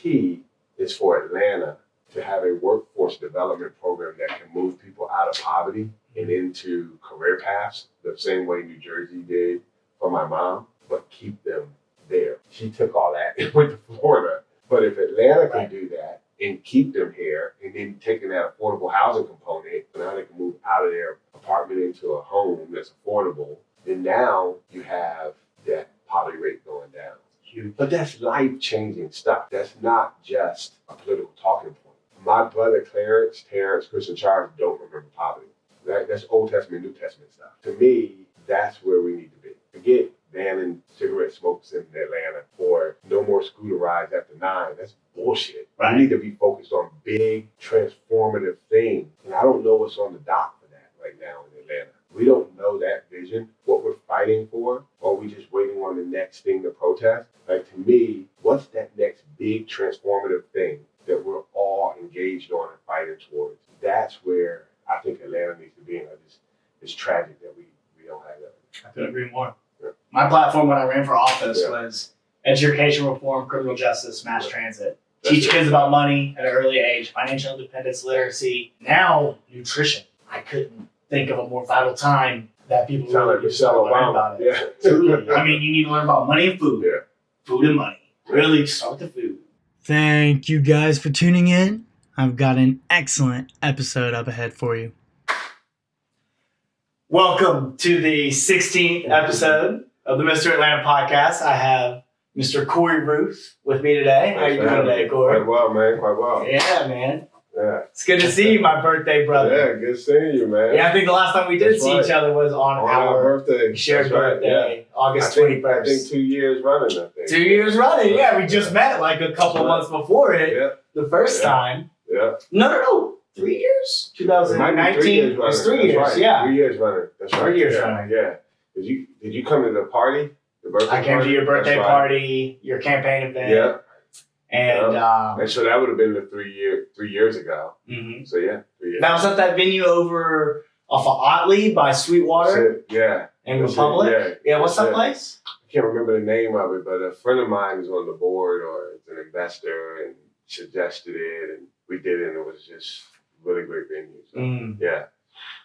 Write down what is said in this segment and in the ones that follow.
key is for Atlanta to have a workforce development program that can move people out of poverty and into career paths the same way New Jersey did for my mom, but keep them there. She took all that and went to Florida. But if Atlanta can Right. do that and keep them here and then taking that affordable housing component, now they can move out of their apartment into a home that's affordable, then now you have that poverty rate going down. Huge. But that's life changing stuff. That's not just a political talking point. My brother Clarence, Terrence, Chris, and Charles don't remember poverty. That, that's Old Testament, New Testament stuff. To me, that's where we need to be. Forget banning cigarette smokes in Atlanta or no more scooter rides after nine. That's bullshit. Right. We need to be focused on big, transformative things. And I don't know what's on the dock for that right now in Atlanta. We don't know that vision, what we're fighting for, or we just waiting on the next thing to protest. Like to me, what's that next big transformative thing that we're all engaged on and fighting towards? That's where I think Atlanta needs to be. And I just, it's tragic that we, we don't have that. I couldn't agree more. Yeah. My platform when I ran for office Yeah. was education reform, criminal justice, mass Yeah. transit. That's Teach it. kids about money at an early age, financial independence, literacy. Now, nutrition. I couldn't think of a more vital time that people Sound like really Michelle learn Obama. about it. Yeah. Truly. I mean, you need to learn about money and food. Yeah. Food and money. Really start with the food. Thank you guys for tuning in. I've got an excellent episode up ahead for you. Welcome to the 16th episode of the Mr. Atlanta podcast. I have Mr. Corey Ruth with me today. How you doing today, Corey? Quite well, man. Quite well. Yeah, man. Yeah. It's good to see you, my birthday brother. Yeah, good seeing you, man. Yeah, I think the last time we did That's see right. each other was on, On our our birthday. shared That's right, birthday, yeah. August I think, I think two years running, I think. Two years running. Yeah, we just met like a couple Right. months before it. Yeah, The first Yeah. time. yeah. No, no, no. Three years? It might be 2019. three years It was running. three That's years, right. yeah. Three years running. That's right. Three years yeah. running. Yeah. Did you did you come to the party? The birthday I came party? to your birthday right. party, your campaign event, Yeah. And um, And so that would have been the three year three years ago. mhm. So yeah, three years. that was at that venue over off of Ottley by Sweetwater it. Yeah. and That's it. Republic. Yeah. Yeah, what's That's that it. place? I can't remember the name of it, but a friend of mine is on the board or is an investor and suggested it, and we did it, and it was just really great venue. So, Mm. Yeah,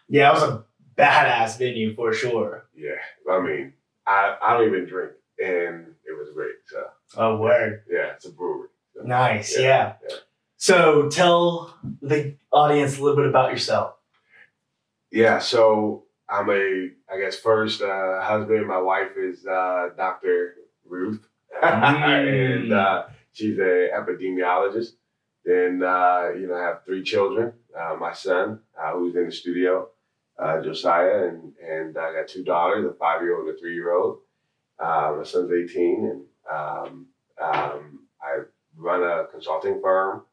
Yeah, it was a badass venue for sure. yeah. I mean, I I don't even drink, and it was great. So Oh, word. yeah, it's a brewery. Nice. Yeah, Yeah. yeah. So tell the audience a little bit about yourself. Yeah, so I'm a, I guess first uh, husband. My wife is uh, Dr. Ruth, Mm. and uh, she's an epidemiologist. Then uh, you know, I have three children. Uh, my son, uh, who's in the studio, uh, Josiah, and and I got two daughters, a five year old and a three year old. Uh, my son's 18, and um, um, I run a consulting firm.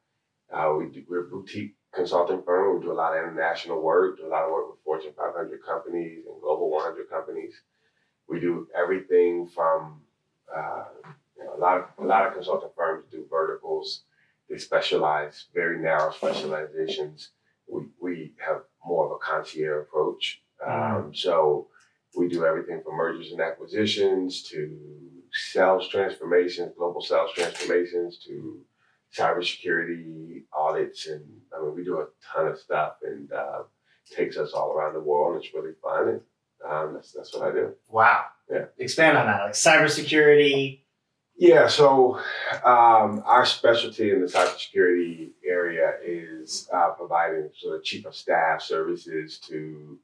Uh, we do, we're a boutique consulting firm. We do a lot of international work, do a lot of work with Fortune 500 companies and Global 100 companies. We do everything from uh, you know, a lot of a lot of consulting firms do verticals. They specialize very narrow specializations. We we have more of a concierge approach. Um, so we do everything from mergers and acquisitions to sales transformations, global sales transformations to cybersecurity audits, and I mean we do a ton of stuff, and uh, takes us all around the world. and It's really fun, and um, that's that's what I do. Wow. Yeah. Expand on that. Like cybersecurity. Yeah, so um, our specialty in the cybersecurity area is uh, providing sort of chief of staff services to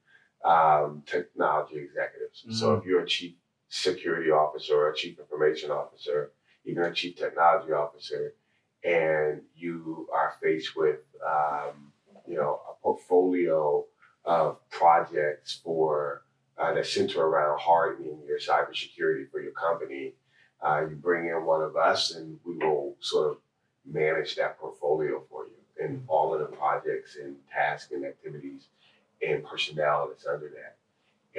um, technology executives. So if you're a chief security officer a chief information officer, even a chief technology officer, and you are faced with um, you know a portfolio of projects for uh, that center around hardening your cybersecurity for your company uh, you bring in one of us and we will sort of manage that portfolio for you and all of the projects and tasks and activities and personnel that's under that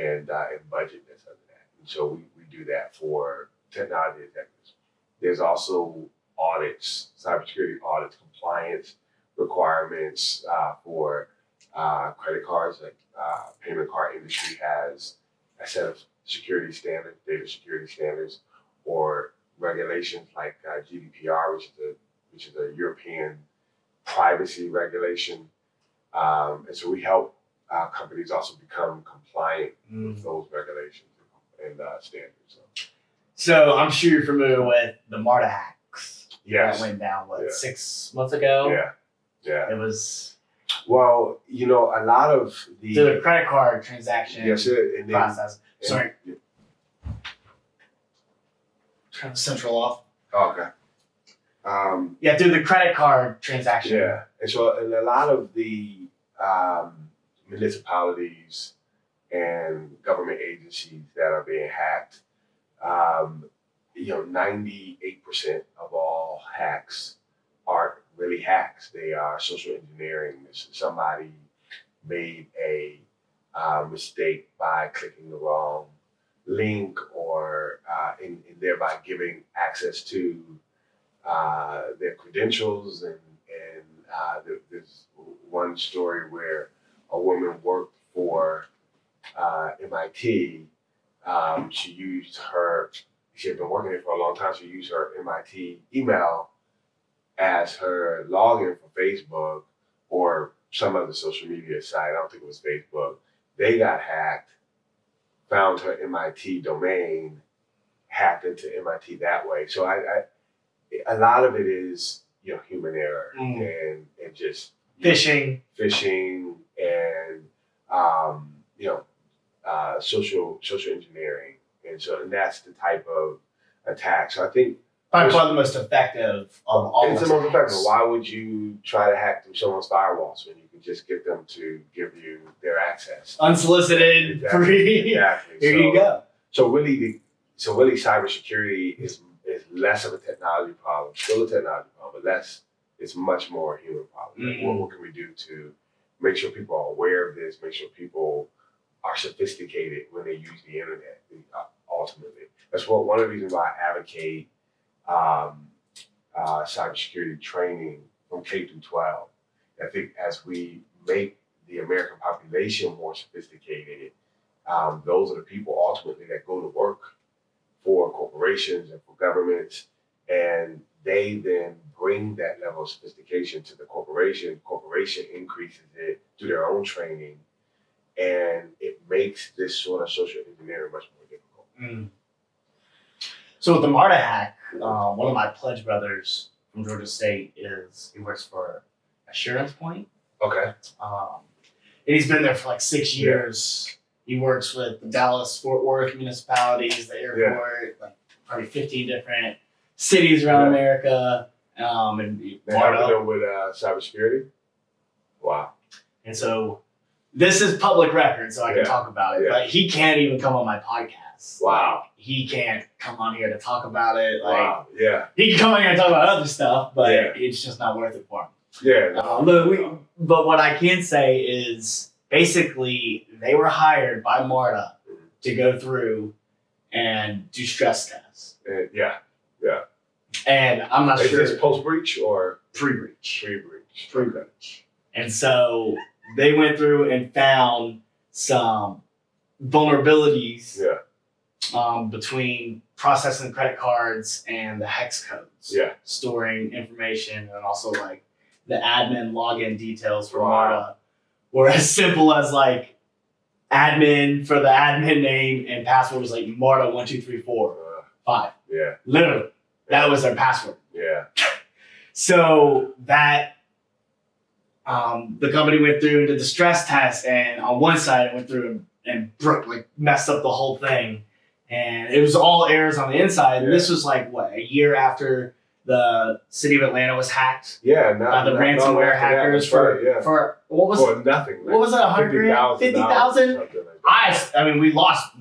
and, uh, and budget that's under that. So we, we do that for technology executives. There's also audits, cybersecurity audits, compliance requirements uh, for uh, credit cards. Like uh, payment card industry has a set of security standards, data security standards or regulations like uh, GDPR, which is the which is a European privacy regulation. Um, and so we help uh, companies also become compliant with those regulations and uh, standards. So, So I'm sure you're familiar with the Marta hacks yes. that went down what Yeah. six months ago. Yeah. Yeah. It was Well, you know, a lot of the the credit card transaction yes, it, and then, process. and- Sorry, turn the central off. oh, okay. Um, Yeah, through the credit card transaction. Yeah, and so and a lot of the um, municipalities and government agencies that are being hacked, um, you know, ninety-eight percent of all hacks aren't really hacks. They are social engineering. Somebody made a uh, mistake by clicking the wrong link or uh, and, and thereby giving access to uh, their credentials and and uh, there, there's one story where a woman worked for uh, MIT. Um, she used her. She had been working there for a long time. She used her MIT email as her login for Facebook or some other social media site. I don't think it was Facebook. They got hacked. Found her MIT domain, hacked into MIT that way. So I, I a lot of it is you know human error Mm. and and just Phishing. phishing and um, you know uh, social social engineering and so and that's the type of attack. So I think By far the most effective of all it's the most effective. Why would you try to hack through someone's firewalls when you can just get them to give you their access? Unsolicited, Exactly. free. Exactly. Here so, you go. So really, the, so really, cybersecurity is is less of a technology problem. Still a technology problem, but less. It's much more a human problem. Like, what, Mhm. what can we do to make sure people are aware of this? Make sure people are sophisticated when they use the internet. uh, Ultimately, that's what one of the reasons why I advocate um, uh, cybersecurity training from K through 12. I think as we make the American population more sophisticated, um, those are the people ultimately that go to work for corporations and for governments, and they then bring that level of sophistication to the corporation. Corporation increases it through their own training, and it makes this sort of social engineering much more difficult. Mm. So with the Marta hack, um, one of my pledge brothers from Georgia State is he works for Assurance Point, Okay. um, and he's been there for like six Yeah. years. He works with the Dallas Fort Worth municipalities, the airport, like probably fifteen different cities around Yeah. America, um, and They helping them with uh, cybersecurity. Wow. And so this is public record, so I can Yeah. talk about it. Yeah. But he can't even come on my podcast. Wow. Like, he can't come on here to talk about it. Like wow. Yeah. he can come on here and talk about other stuff, but Yeah. it's just not worth it for him. Yeah. Um, but, we, but what I can say is basically they were hired by Marta to go through and do stress tests. Uh, yeah. And I'm not Is sure this post breach or pre-breach. pre breach? Pre-breach. And so they went through and found some vulnerabilities Yeah. um, between processing credit cards and the hex codes. Yeah. Storing information and also like the admin login details for Wow. Marta were as simple as like admin for the admin name and password was like Marta one two three four Uh, five. yeah. Literally. That was their password. Yeah. So that um, the company went through and did the stress test, and on one side it went through and, and broke, like messed up the whole thing, and it was all errors on the inside. And this was like what a year after the city of Atlanta was hacked Yeah. Not, by the not- ransomware not- hackers that's for right, yeah. for what was for nothing. what was it, 100 grand? 50,000? like. I I mean we lost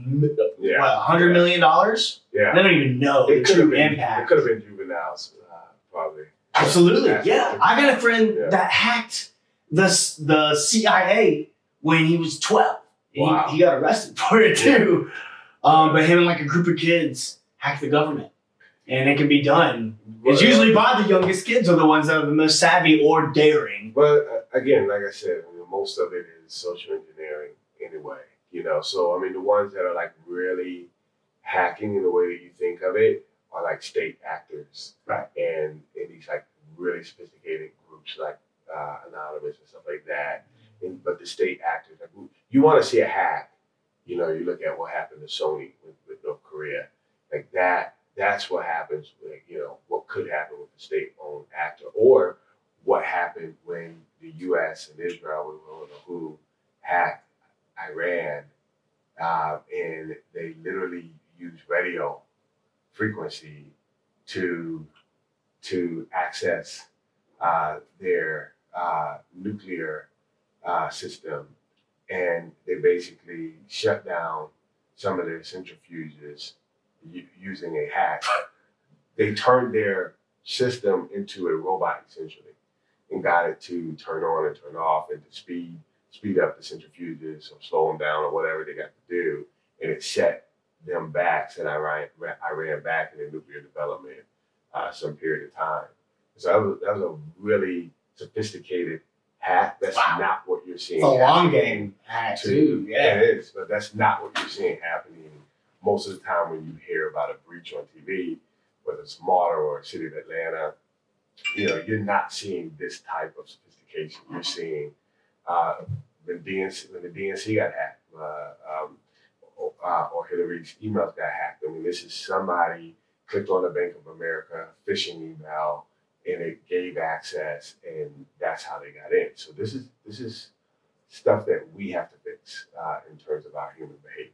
Yeah. what hundred million dollars. Yeah. They don't even know It could have true been. impact. It could have been juveniles, uh, probably. Absolutely, Yeah. yeah. I got a friend Yeah. that hacked the the CIA when he was twelve. He, Wow. he got arrested for it too. Um, but him and like a group of kids hacked the government, and it can be done. It's usually by the youngest kids are the ones that are the most savvy or daring. But again, like I said, I mean, most of it is social engineering anyway. You know, so I mean, the ones that are like really hacking in the way that you think of it are like state actors, Right. And in these like really sophisticated groups like uh, Anonymous and stuff like that. And, but the state actors, like, you want to see a hack, you know, you look at what happened to Sony with, with North Korea, like that. That's what happens with you know what could happen with the state-owned actor, or what happened when the U.S. and Israel, were don't know who, hacked Iran, uh, and they literally used radio frequency to to access uh, their uh, nuclear uh, system, and they basically shut down some of their centrifuges using a hack. They turned their system into a robot essentially, and got it to turn on and turn off and to speed speed up the centrifuges or slow them down or whatever they got to do, and it set them back, set Iran, Iran back in the nuclear development uh, some period of time. So that was, that was a really sophisticated hack. That's Wow. not what you're seeing. It's a long game hack to- too. Yeah. it is, but that's not what you're seeing happening most of the time when you hear about a breach on TV, whether it's Marta or City of Atlanta. You know, you're not seeing this type of sophistication. You're seeing uh, when DNC when the DNC got hacked, uh, um, or, uh, or Hillary's emails got hacked. I mean, this is somebody clicked on the Bank of America phishing email and it gave access, and that's how they got in. So this is this is stuff that we have to fix uh, in terms of our human behavior.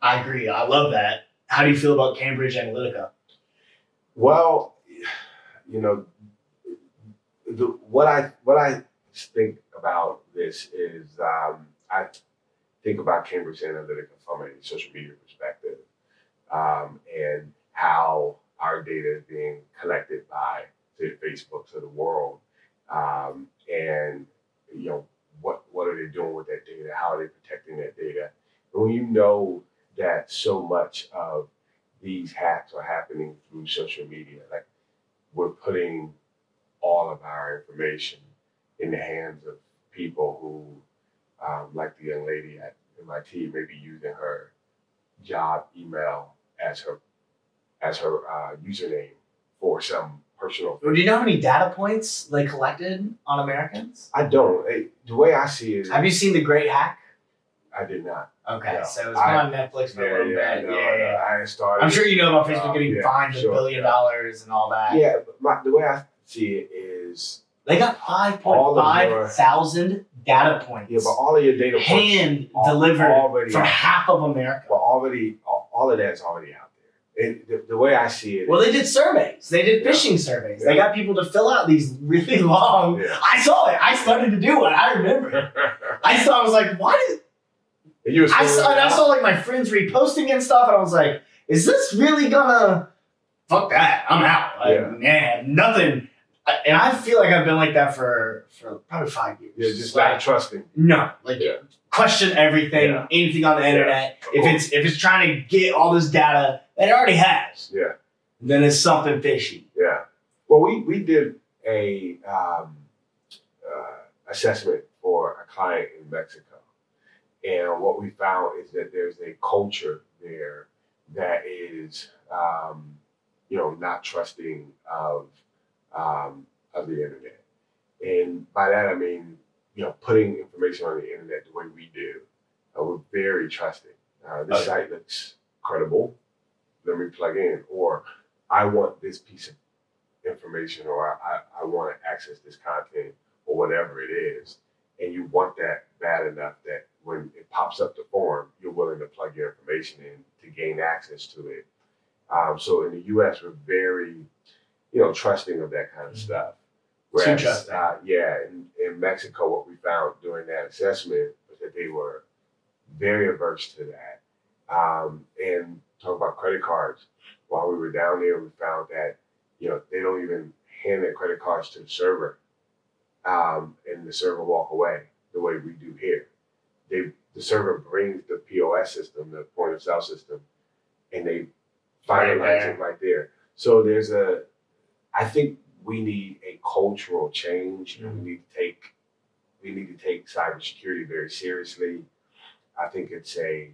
I agree. I love that. How do you feel about Cambridge Analytica? Well, you know, the, what I what I think about this is um, I think about Cambridge Analytica from a social media perspective um, and how our data is being collected by say the Facebooks of the world, um, and you know what what are they doing with that data? How are they protecting that data? And when you know that so much of these hacks are happening through social media. Like we're putting all of our information in the hands of people who, um, like the young lady at MIT, may be using her job email as her as her uh, username for some personal. Do you know how many data points they collected on Americans? I don't. eh, the way I see it, Have you seen The Great Hack? I did not. Okay, No. so it's been on Netflix for a little bit. no, yeah, yeah. no, I started. I'm sure you know about Facebook Uh, getting yeah, fined a billion yeah. dollars and all that. Yeah, but my, the way I see it is, They got of 5.5 data points yeah, but all of your data points hand delivered already for out. half of America. But already, all, all of that's already out And the, the way I see it, Well, they did surveys. They did Yeah. phishing surveys. They got people to fill out these really long. Yeah. I saw it. I started to do it. I remember. I saw. I was like, why did you I saw? And I saw like my friends reposting and stuff, and I was like, is this really gonna? Fuck that. I'm out. Like, Yeah. Man, nothing. And I feel like I've been like that for for probably five years. Yeah, just like, not trusting. no, like Yeah. question everything, Yeah. anything on the internet. If it's if it's trying to get all this data that it already has, Yeah. then it's something fishy. Yeah. Well, we we did a um, uh, assessment for a client in Mexico, and what we found is that there's a culture there that is, um, you know, not trusting of um, of the internet, and by that I mean, you know, putting information on the internet the way we do. Uh, we're very trusting. Uh, this Okay. site looks credible. Let me plug in, or I want this piece of information or I, I want to access this content or whatever it is. And you want that bad enough that when it pops up the form, you're willing to plug your information in to gain access to it. Um, so in the US, we're very, you know, trusting of that kind of stuff. Whereas, uh, yeah, in, in Mexico, what we found during that assessment was that they were very averse to that. Um, and talk about credit cards. While we were down there, we found that you know, they don't even hand their credit cards to the server, um, and the server walk away the way we do here. They the server brings the POS system, the point of sale system, and they finalize it right there. So there's a, I think we need a cultural change, and we need to take, we need to take cybersecurity very seriously. I think it's a,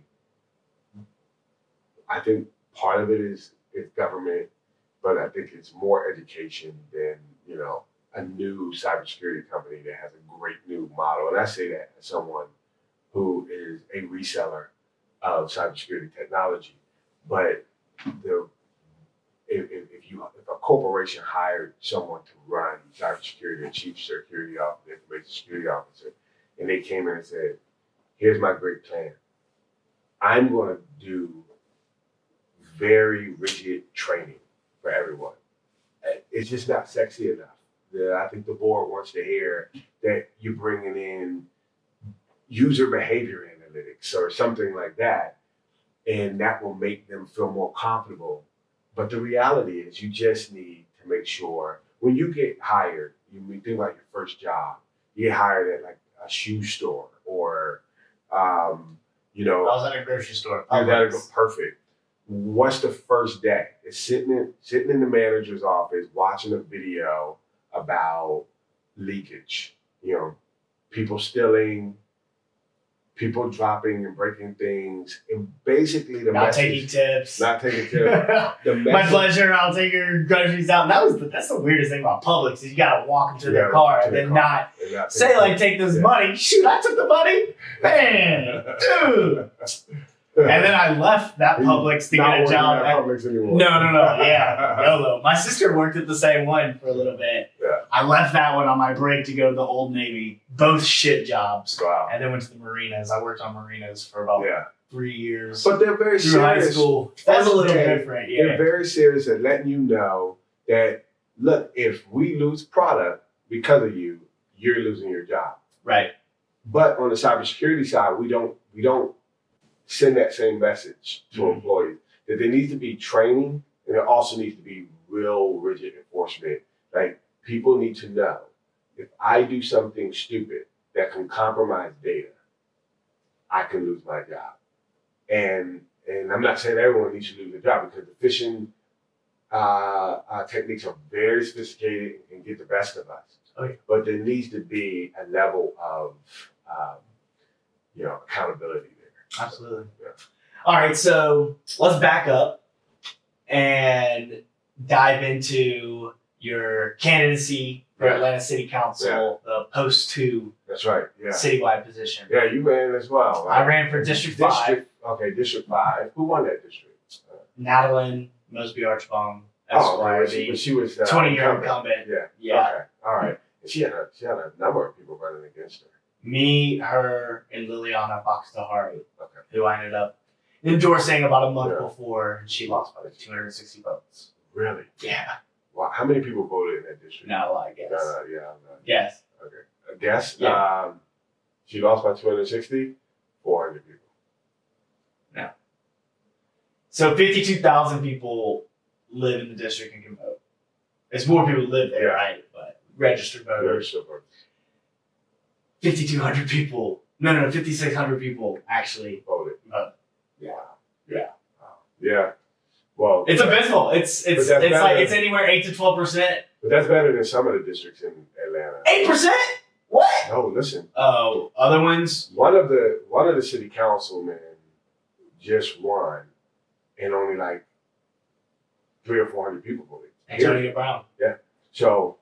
I think part of it is is government, but I think it's more education than you know a new cybersecurity company that has a great new model. And I say that as someone who is a reseller of cybersecurity technology. But the if, if, if you if a corporation hired someone to run cybersecurity, a chief security officer, information security officer, and they came in and said, "Here's my great plan. I'm going to do very rigid training for everyone. It's just not sexy enough. The, I think the board wants to hear that you're bringing in user behavior analytics or something like that, and that will make them feel more comfortable. But the reality is, you just need to make sure when you get hired, you think about your first job, you get hired at like a shoe store or, um, you know, I was at a grocery store. Oh, that'll go perfect. What's the first day? It's sitting in sitting in the manager's office watching a video about leakage. You know, people stealing, people dropping and breaking things, and basically the Not message, taking tips. not taking care. The My message, pleasure. I'll take your groceries out. That was the, that's the weirdest thing about Publix is you gotta walk into to their car and then car. not not say like take this Yeah. money. Shoot, I took the money, man, dude. And then I left that Publix to get a job. at Publix anymore. no, no, no. Yeah, YOLO. My sister worked at the same one for a little bit. Yeah. I left that one on my break to go to the Old Navy. Both shit jobs. Wow. And then went to the marinas. I worked on marinas for about Yeah, three years. but they're very through high serious. school. That's a little day, different. They're very serious at letting you know that look, if we lose product because of you, you're losing your job. Right. But on the cybersecurity side, we don't we don't send that same message to Mhm. employees that there needs to be training and there also needs to be real rigid enforcement. Like people need to know if I do something stupid that can compromise data, I can lose my job. And and I'm not saying everyone needs to lose their job because the phishing uh, uh, techniques are very sophisticated and get the best of us. Oh, yeah. But there needs to be a level of um, you know accountability. Absolutely. Yeah. All right, so let's back up and dive into your candidacy for Yeah. Atlanta City Council, the post two That's right. Yeah. citywide position. Yeah, you ran as well. Right? I ran for District Five. Okay, District Five. Who won that district? Natalyn Mosby Archibong, Oh, Esquire, okay, she, she was uh, twenty year incumbent. incumbent. Yeah. Yeah. Okay. All right. And she had a she had a number of people running against her. Me, her, and Liliana Bakhtiari, Okay. who I ended up endorsing about a month Yeah. before, and she lost by like 260 votes. Really? Yeah, Wow. How many people voted in that district? no, I guess. No, no, yeah. No. Yes. Okay. A guess? Yeah. Um, she lost by 260? 400 people. Now. So 52,000 people live in the district and can vote. It's more people live there, Yeah. right? But registered Very voters. Super. 5,200 people. No, no, 5,600 people actually. Voted. Uh, yeah. yeah. Yeah. Well, It's abysmal. It's it's it's like it's anywhere eight to twelve percent. but that's better than some of the districts in Atlanta. Eight percent? What? No, listen. Oh, other ones? One of the one of the city councilmen just won, and only like three or four hundred people voted. Antonio Brown. Yeah. So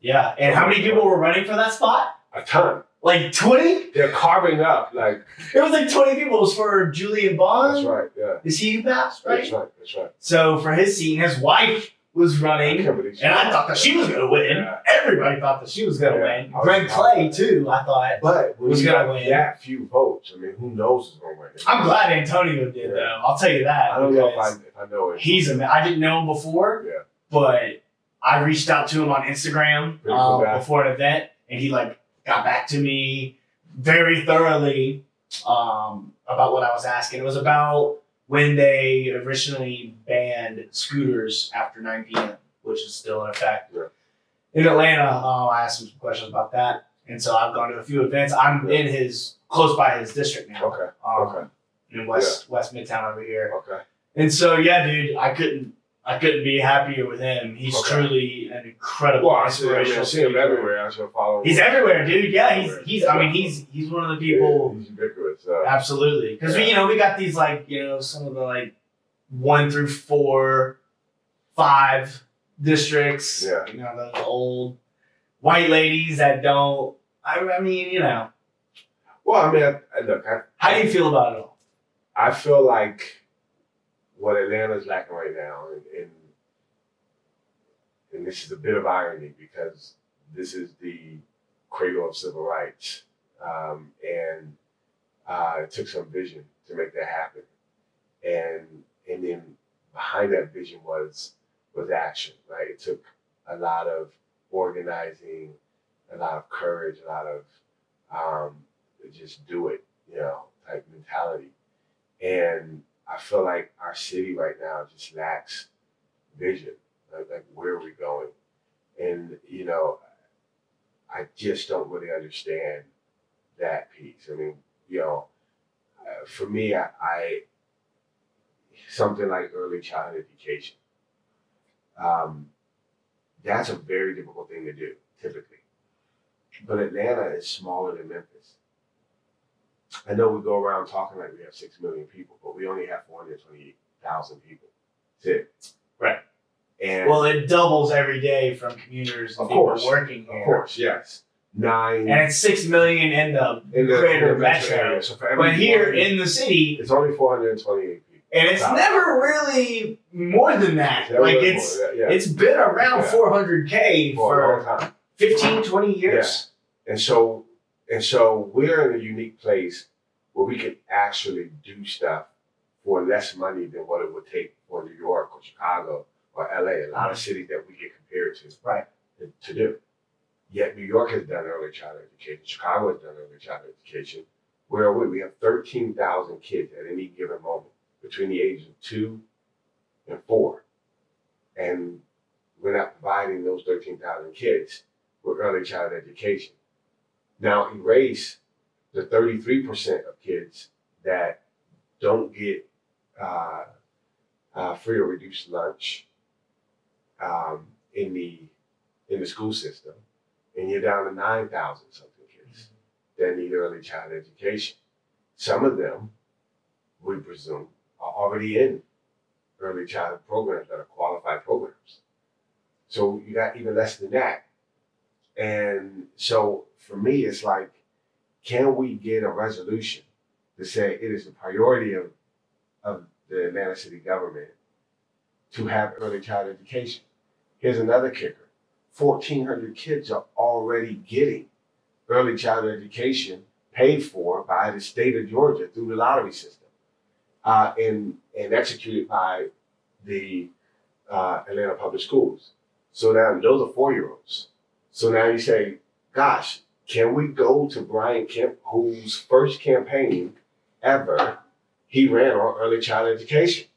Yeah. And how many people were running for that spot? A ton. Like twenty? They're carving up like It was like twenty people. It was for Julian Bond. that's right. Yeah, Is he who passed, right? that's right. That's right. So for his scene, his wife was running. believe And I thought that she was gonna win. Yeah. Everybody thought that she was gonna Yeah. win. Was- Greg Clay too. I thought. But you gonna got win? that few votes, I mean, who knows who's going to win? I'm glad Antonio did Yeah. though. I'll tell you that. I don't know if I, if I know it. He's a. I didn't know him before. Yeah. But I reached out to him on Instagram um, before an event, and he like got back to me very thoroughly um, about what I was asking. It was about when they originally banned scooters after 9 p.m., which is still in effect. Yeah. In Atlanta, um, I asked him some questions about that, and so I've gone to a few events. I'm in his close by his district now, Okay. um, Okay. in West West Midtown over here. Okay. And so yeah, dude, I couldn't I couldn't be happier with him. He's Okay. truly an incredible Well, I see, I, mean, I see him everywhere. I should follow him. He's everywhere, dude. Yeah, he's he's I mean he's he's one of the Yeah, people he's ubiquitous. Uh, absolutely. Because we you know, we got these like, you know, some of the like one through four five districts. Yeah. You know, the old white ladies that don't. I, I mean, you know, Well, I mean, I, I, look, I, how do you feel about it all? I feel like what Atlanta's lacking right now, and, and and this is a bit of irony because this is the cradle of civil rights, um, and uh, it took some vision to make that happen, and and then behind that vision was was action, right? It took a lot of organizing, a lot of courage, a lot of um, just do it, you know, type mentality. And I feel like our city right now just lacks vision. Like, like where are we going? And you know, I just don't really understand that piece. I mean, you know, uh, for me, I, I something like early childhood education. Um, that's a very difficult thing to do, typically. But Atlanta is smaller than Memphis. I know we go around talking like we have six million people, but we only have four hundred twenty-thousand people. That's it. Right. And Well, it doubles every day from commuters and Of people course. working here. of course, yes, nine And it's six million in the in the, greater in metro metro. area. So for every But here in the city, it's only four hundred and twenty-eight people. and it's Wow. never really more than that. That like it's more, yeah, it's been around Yeah. 400k for a long for time. 15, 20 years. And so and so we're in a unique place where we can actually do stuff for less money than what it would take for New York or Chicago or LA, a lot of cities that we get compared to. Right. To, to do. Yet New York has done early childhood education, Chicago has done early childhood education. Where are we? We have 13,000 kids at any given moment between the ages of two and four. And we're not providing those 13,000 kids with early childhood education. Now erase the 33% of kids that don't get uh, uh, free or reduced lunch um, in the in the school system, and you're down to 9,000 something kids that need early childhood education. Some of them, we presume, are already in early childhood programs that are qualified programs. So you got even less than that. And so for me, it's like, can we get a resolution to say it is the priority of, of the Atlanta city government to have early child education? Here's another kicker 1,400 kids are already getting early child education paid for by the state of Georgia through the lottery system uh, and, and executed by the uh, Atlanta Public Schools. So now those are four year olds. So now you say, gosh, can we go to Brian Kemp, whose first campaign ever he ran on early child education?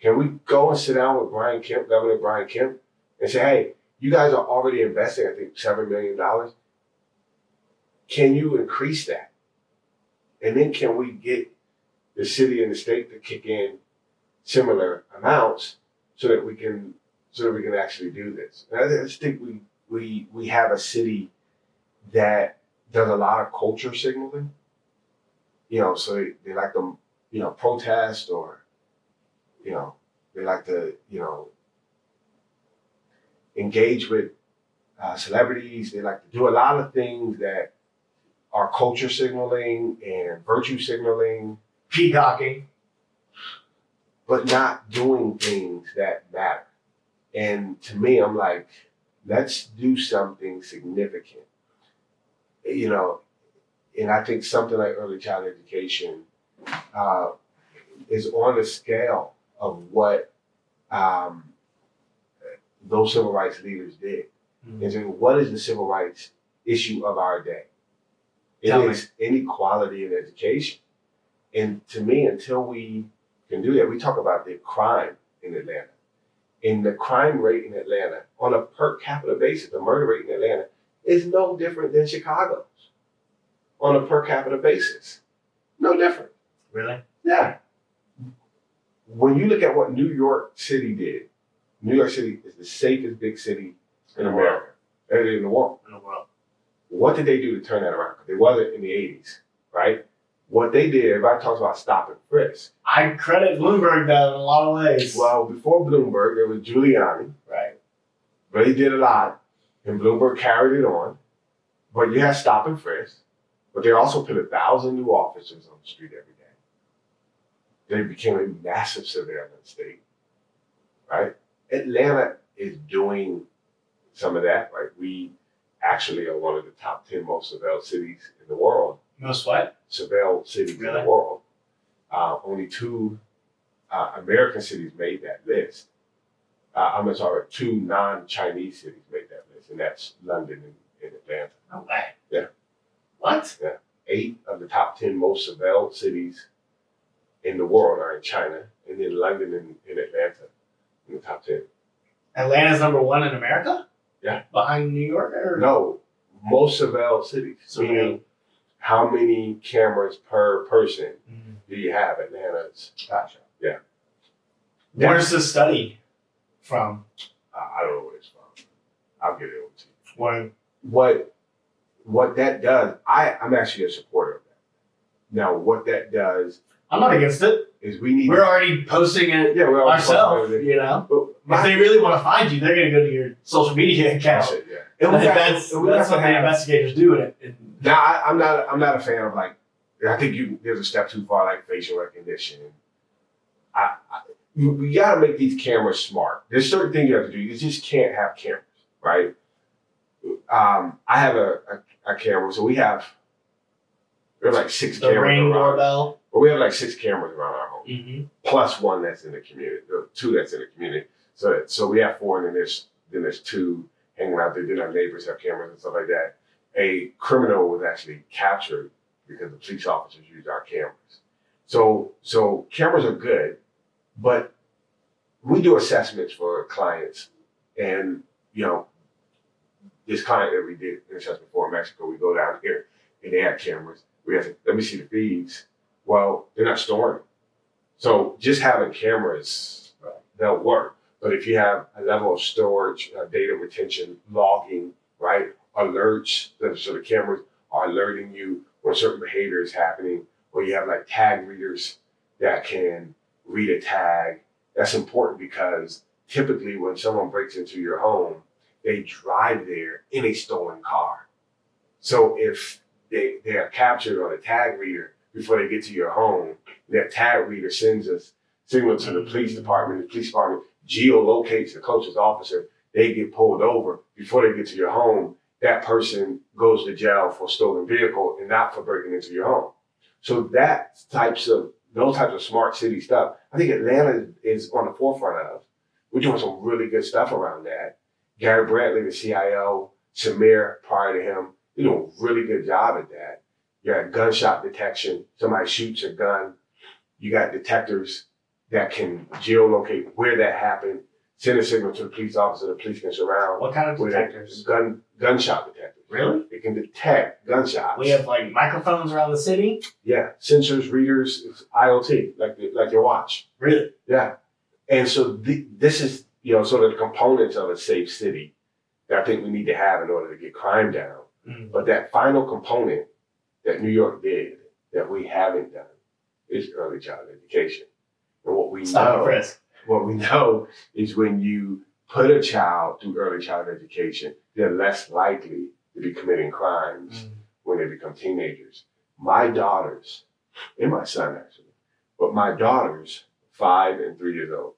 Can we go and sit down with Brian Kemp, Governor Brian Kemp, and say, hey, you guys are already investing, I think, $7 million. Can you increase that? And then can we get the city and the state to kick in similar amounts so that we can so that we can actually do this? And I just think we we we have a city that does a lot of culture signaling. You know, so they, like to, you know, protest or, you know, they like to, you know, engage with uh, celebrities. They like to do a lot of things that are culture signaling and virtue signaling, Peacocking. but not doing things that matter. And to me, I'm like, let's do something significant. You know, and I think something like early child education uh, is on the scale of what um, those civil rights leaders did. Mhm. And so what is the civil rights issue of our day? It Tell me. inequality in education. And to me, until we can do that, we talk about the crime in Atlanta. And the crime rate in Atlanta, on a per capita basis, the murder rate in Atlanta is no different than Chicago's on a per capita basis. No different. Really? Yeah. When you look at what New York City did, New York City is the safest big city in In America, in the world. In the world. What did they do to turn that around? They wasn't in the 80s, right? What they did, everybody talks about stop and frisk. I credit Bloomberg though in a lot of ways. Well, before Bloomberg, there was Giuliani. right. But he did a lot, and Bloomberg carried it on. But you had stop and frisk. But they also put a thousand new officers on the street every day. They became a massive surveillance state, right? Atlanta is doing some of that. Right, we actually are one of the top ten most surveilled cities in the world. Most what? Surveilled cities in the world. Uh, only two uh, American cities made that list. Uh, I'm sorry, two non-Chinese cities made that list, and that's London and, and Atlanta. No way. Yeah. What? Yeah. Eight of the top ten most surveilled cities in the world are in China, and then London and, and Atlanta in the top ten. Atlanta's number one in America? Yeah. Behind New York or No, most surveilled cities. So- meaning, how many cameras per person Mhm. do you have? Atlanta's. Gotcha. Yeah. Where's the study from? I I don't know where it's from. I'll get it over to you. Where what what that does, I, I'm actually a supporter of that. Now, what that does I'm not against it. is we need We're already posting it yeah, we're ourselves, you know. But If they really want to find you, they're gonna go to your social media that's account. it, yeah. And that's we what the investigators do in it. Now, I, I'm not I'm not a fan of like I think you there's a step too far like facial recognition. I, I you, we got to make these cameras smart. There's certain things you have to do. You just can't have cameras, right? Um, I have a, a, a camera, so we have we have like six the cameras ring around. doorbell. But we have like six cameras around our home. Mm-hmm. plus one that's in the community, or two that's in the community. So so we have four, and then there's then there's two hanging out there. Then our neighbors have cameras and stuff like that. A criminal was actually captured because the police officers used our cameras. So so cameras are good, but we do assessments for clients, and you know this client that we did an assessment for in Mexico, we go down here and they have cameras. We have to let me see the feeds. Well, they're not storing. So just having cameras, they'll work. But if you have a level of storage, uh, data retention, logging, right, alerts, so the cameras are alerting you when certain behavior is happening, or you have like tag readers that can read a tag, that's important because typically when someone breaks into your home, they drive there in a stolen car. So if they, they are captured on a tag reader before they get to your home, that tag reader sends a signal to the police department. The police department geolocates the closest officer. They get pulled over before they get to your home. That person goes to jail for stolen vehicle and not for breaking into your home. So that types of those types of smart city stuff, I think Atlanta is on the forefront of. We're doing some really good stuff around that. Gary Brantley, the CIO, Samir prior to him, they're doing a really good job at that. You got gunshot detection. Somebody shoots a gun. You got detectors that can geolocate where that happened, send a signal to the police officer, the police can surround. What kind of detectors? Gun gunshot detectors. Really? It can detect gunshots. We have like microphones around the city. yeah, sensors, readers, it's IoT, like like your watch. Really? Yeah, and so the, this is you know sort of the components of a safe city that I think we need to have in order to get crime down. Mm. But that final component that New York did that we haven't done is early childhood education. And what we Stop know, what we know is when you put a child through early childhood education, they're less likely to be committing crimes when they become teenagers. My daughters, and my son actually, but my daughters, five and three years old,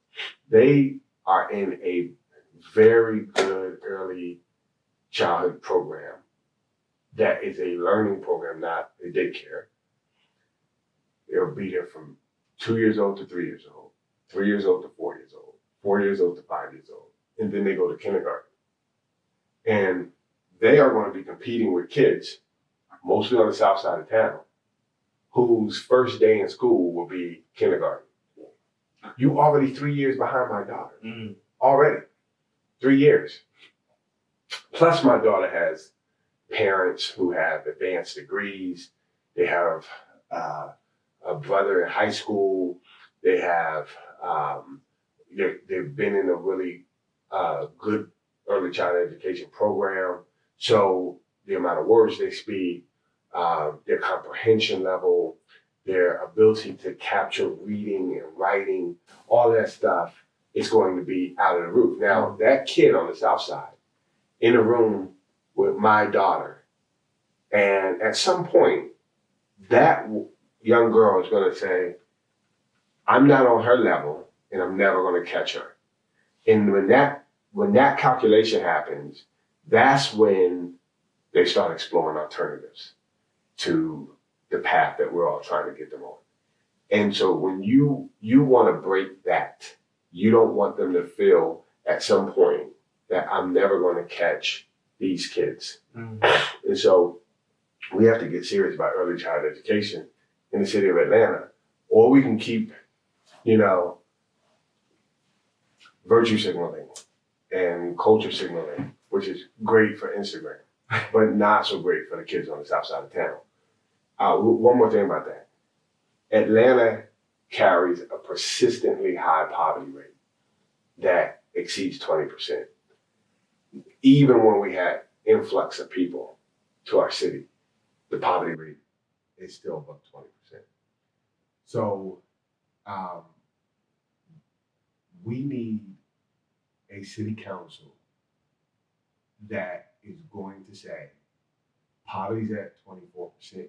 they are in a very good early childhood program that is a learning program, not a daycare. They'll be there from two years old to three years old, three years old to four years old, four years old to five years old, and then they go to kindergarten. And they are going to be competing with kids, mostly on the south side of town, whose first day in school will be kindergarten. You already three years behind my daughter. Mm. Already. Three years. Plus my daughter has parents who have advanced degrees. They have uh, a brother in high school. They have um, they, they've been in a really uh, good early childhood education program. So the amount of words they speak, uh, their comprehension level, their ability to capture reading and writing, all that stuff is going to be out of the roof. Now, mm-hmm. that kid on the south side in a room with my daughter, and at some point, that young girl is going to say, I'm not on her level and I'm never going to catch her. And when that when that calculation happens, that's when they start exploring alternatives to the path that we're all trying to get them on. And so when you you want to break that, you don't want them to feel at some point that I'm never going to catch these kids. Mm. And so we have to get serious about early child education in the city of Atlanta, or we can keep, you know, virtue signaling and culture signaling, which is great for Instagram, but not so great for the kids on the south side of town. Uh, one more thing about that. Atlanta carries a persistently high poverty rate that exceeds 20%. Even when we had influx of people to our city, the poverty rate is still above 20%. So um, we need a city council that is going to say poverty's at 24%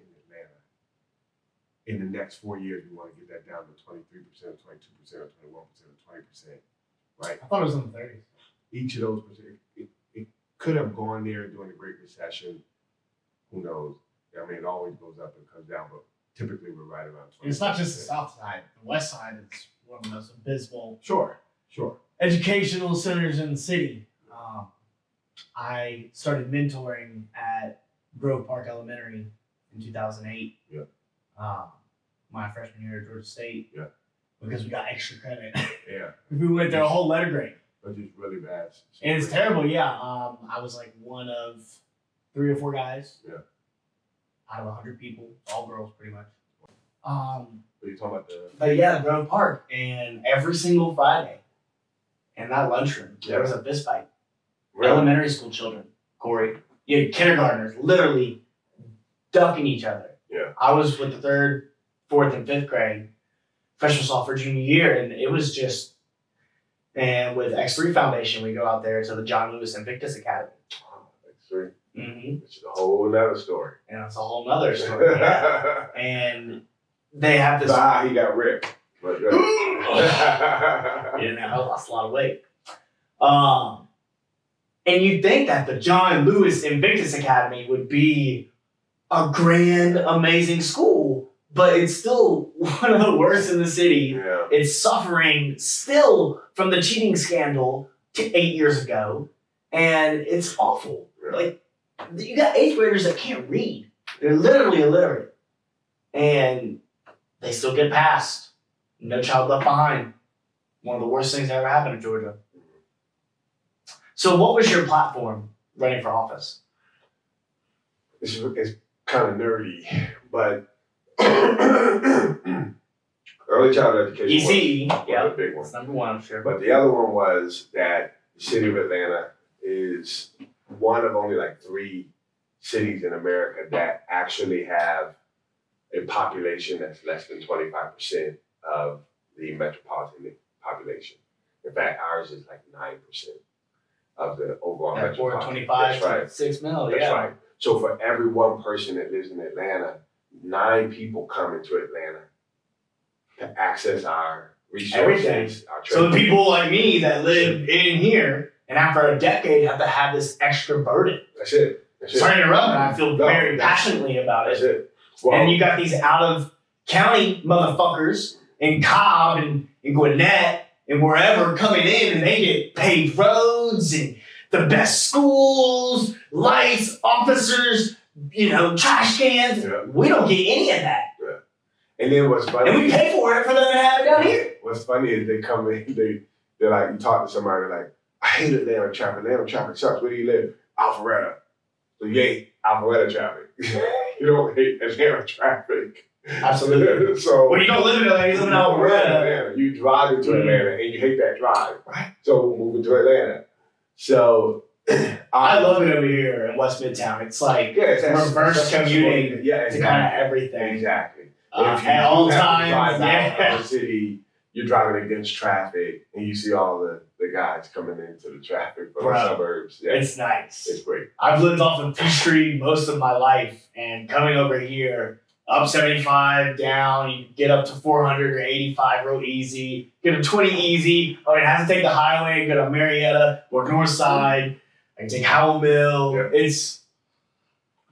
in the next four years, we want to get that down to 23%, or 22%, or 21%, or 20%. Right? I thought it was in the 30s. each of those percent, it, it could have gone there during the Great Recession. Who knows? I mean, it always goes up and comes down, but typically we're right around. And it's not just the south side. The west side is one of the most abysmal Sure, sure. educational centers in the city. Um, I started mentoring at Grove Park Elementary in 2008. Yeah. Um, my freshman year at Georgia State. Yeah. Because we got extra credit. Yeah, we went there a whole letter grade. but it's really bad. And it's terrible, yeah. Um, I was like one of three or four guys. Yeah. Out of hundred people, all girls pretty much. Um, But you're talking about the but yeah, Grove Park, and every single Friday, in that lunchroom, there was a fist fight. Elementary school children, Corey, you had kindergartners literally ducking each other. Yeah. I was with the third, fourth, and fifth grade, freshman, sophomore, junior year, and it was just. And with X3 Foundation, we go out there to the John Lewis Invictus Academy. X three. Mm-hmm. which is a whole nother story. And it's a whole nother story. yeah. And they have this. ah, he got ripped. But, uh, You know, I lost a lot of weight. Um, and you'd think that the John Lewis Invictus Academy would be a grand, amazing school, but it's still one of the worst in the city. yeah. It's suffering still from the cheating scandal t- eight years ago, and it's awful. Yeah. Like, you got eighth graders that can't read, they're literally illiterate, and they still get passed. No child left behind. One of the worst things that ever happened in Georgia. So, what was your platform running for office? It's, it's kind of nerdy, but early childhood education ECE, was, yeah, a big one. number one, sure. But the other one was that the city of Atlanta is one of only like three cities in America that actually have a population that's less than 25% of the metropolitan population. In fact, ours is like 9% of the overall At four metropolitan. twenty-five That's right. to six mil, That's yeah. right. So for every one person that lives in Atlanta, nine people come into Atlanta to access our resources, our So the people like me that live in here and after a decade have to have this extra burden. That's it. That's it. To interrupt, but I feel No, very passionately about That's it. it. Well, and you got these out of county motherfuckers in Cobb and, and Gwinnett and wherever coming in and they get paved roads and the best schools, lights, officers, you know, trash cans. Yeah. We don't get any of that. and then what's funny? And we pay for it for them to have it down here. What's funny is they come in, they they're like, you talk to somebody like, I hate Atlanta traffic. Atlanta traffic sucks. Where do you live? Alpharetta. So you hate Alpharetta traffic. you don't hate Atlanta traffic. Absolutely. so Well, you don't live in Atlanta, you live in you live in Alpharetta. Atlanta. You drive into Mhm. Atlanta and you hate that drive. Right. So we're moving to Atlanta. So I love it over here in West Midtown. It's like yeah, it's reverse commuting Yeah, to kind of everything. Exactly. uh, at all do have to times. Yeah. city, you're driving against traffic, and you see all the, the guys coming into the traffic from Bro, the suburbs. Yeah, it's, nice. It's great. I've lived off of Peachtree most of my life, and coming over here, up 75, down, you get up to 400 or 85 real easy. Get a 20 easy. I mean, I have to take the highway go to Marietta or North Side. I can take Howell Mill. Yeah. It's,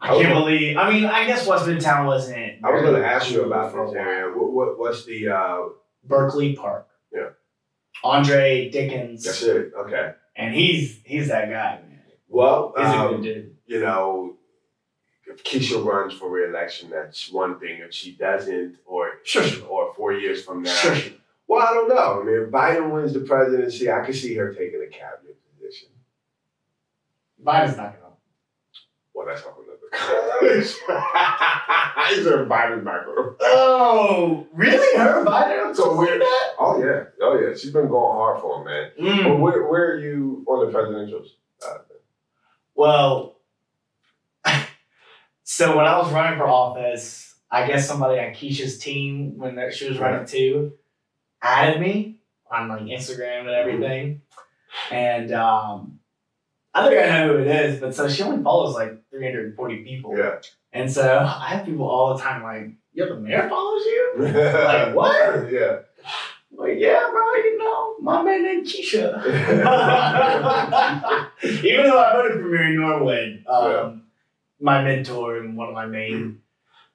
I I can't believe, I mean, I guess West Midtown wasn't. I was going to ask you about a this area. What, what what's the? Uh, Berkeley Park. Yeah. Andre Dickens. that's it. Okay. And he's he's that guy, man. Well, He's a um, good dude. you know, if Keisha runs for reelection, that's one thing. If she doesn't, or Sure, or four years from now, Sure, well, I don't know. I mean, if Biden wins the presidency, I could see her taking a cabinet position. Biden's not gonna. Well, that's not another conversation. He's a Biden's not. Oh, really? Her Biden? So weird. that? Oh yeah, oh yeah. She's been going hard for him, man. Mm. But where where are you on the presidential? Uh, Well, so when I was running for office, I guess somebody on Keisha's team, when that- she was running too, added me on like Instagram and everything. And um, I think I know who it is, but so she only follows like 340 people. yeah. And so I have people all the time like, yo, the mayor follows you? Like, what? Yeah. Like, yeah, bro, you know, my man named Keisha. Even though I voted for Mary Norwood, um, Yeah. My mentor and one of my main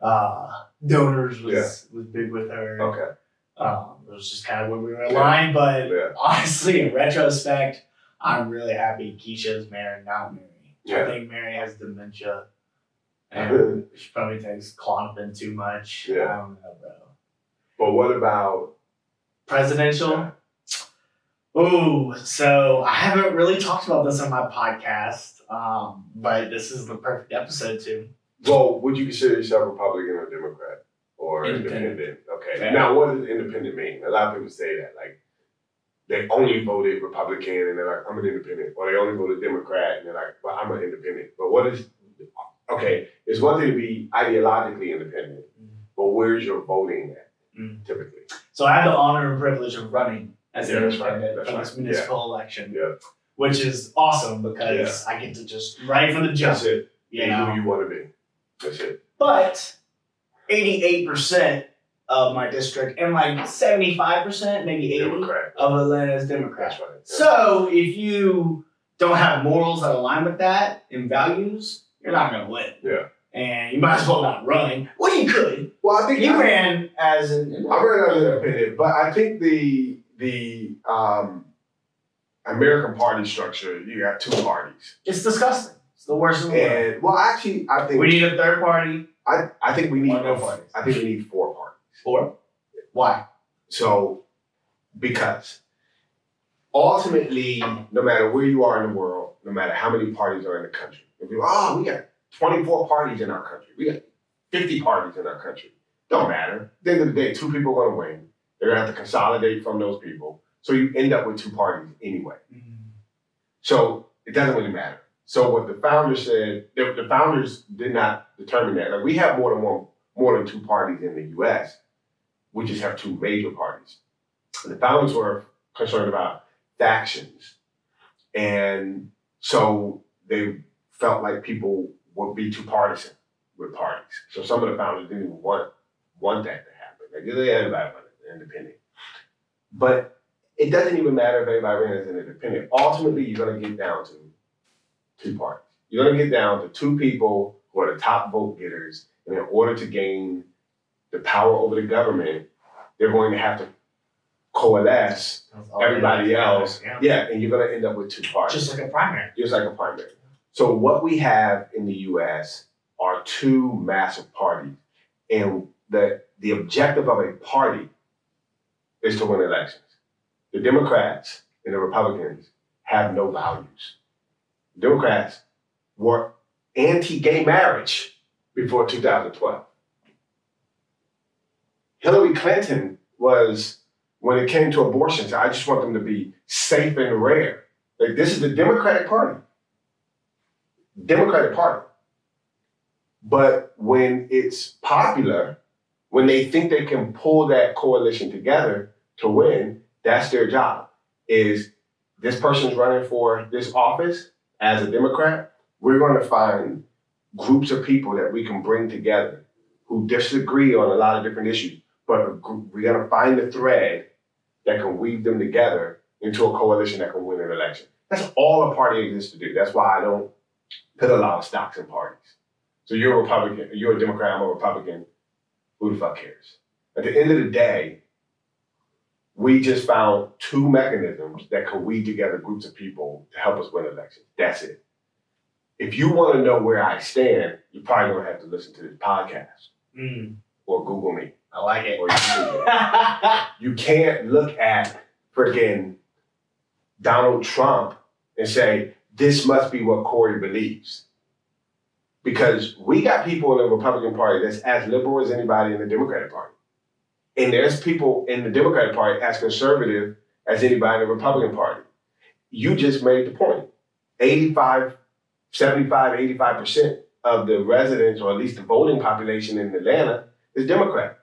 uh, donors was was big with her. Okay. Um, it was just kind of where we were aligned, but Yeah. honestly, in retrospect, I'm really happy Keisha's married, not Mary. I think Mary has dementia. And she probably takes Klonopin too much. Yeah. I don't know, bro. But what about? Presidential? Oh, so I haven't really talked about this on my podcast, um, but this is the perfect episode too. Well, would you consider yourself Republican or Democrat or Independent. independent? Okay. Yeah. Now, what does independent mean? A lot of people say that, like they only voted Republican and they're like, I'm an independent, or they only voted Democrat and they're like, well, I'm an independent. But what is? Okay, it's one thing to be ideologically independent, but where's your voting at? Mm. Typically. So I have the honor and privilege of running as Yeah, an right, independent that's for right, this municipal election, Yeah. Which is awesome because I get to just right from the jump. That's it. You Be know, who you want to be. That's it. but eighty-eight percent of my district and like seventy-five percent, maybe eighty Democrat. of Atlanta is Democrat. Right. So if you don't have morals that align with that and values, you're not gonna win. Yeah. And you might as well not run. Well, you could. well, I think You I- ran as an. I ran as an independent, but I think the the um, American party structure, you got two parties. It's disgusting. It's the worst in the world. And well, actually, I think We need a third party. I, I think we need Or no parties. I think we need four parties. Or why? So because ultimately, no matter where you are in the world, no matter how many parties are in the country, if you oh, we got 24 parties in our country, we got 50 parties in our country. Don't matter. At the end of the day, two people are gonna win. They're gonna have to consolidate from those people. So you end up with two parties anyway. Mm-hmm. So it doesn't really matter. So what the founders said, the, the founders did not determine that. Like we have more than one, more than two parties in the U.S. We just have two major parties. And the founders were concerned about factions, and so they felt like people would be too partisan with parties. So some of the founders didn't even want want that to happen. Like they everybody wanted independent, but it doesn't even matter if everybody ran as an independent. Ultimately, you're going to get down to two parties. You're going to get down to two people who are the top vote getters, and in order to gain the power over the government, they're going to have to coalesce everybody else. Yeah. Yeah, and you're going to end up with two parties, Just like a primary. just like a primary. So what we have in the U.S. are two massive parties, and the the objective of a party is to win elections. The Democrats and the Republicans have no values. Democrats were anti-gay marriage before 2012. Hillary Clinton was, when it came to abortions, I just want them to be safe and rare. Like this is the Democratic Party. Democratic Party. But when it's popular, When they think they can pull that coalition together to win, that's their job. Is this person's running for this office as a Democrat? We're going to find groups of people that we can bring together who disagree on a lot of different issues, but we're going to find the thread that can weave them together into a coalition that can win an election. That's all a party exists to do. That's why I don't put a lot of stocks in parties. So you're a Republican, you're a Democrat, I'm a Republican. Who the fuck cares? At the end of the day, we just found two mechanisms that can weed together groups of people to help us win elections. That's it. If you want to know where I stand, you're probably going to have to listen to this podcast Mm, or Google me I like it. you can't look at freaking Donald Trump and say, this must be what Corey believes. Because we got people in the Republican Party that's as liberal as anybody in the Democratic Party. And there's people in the Democratic Party as conservative as anybody in the Republican Party. You just made the point. 85, 75, 85% of the residents, or at least the voting population in Atlanta, is Democrat.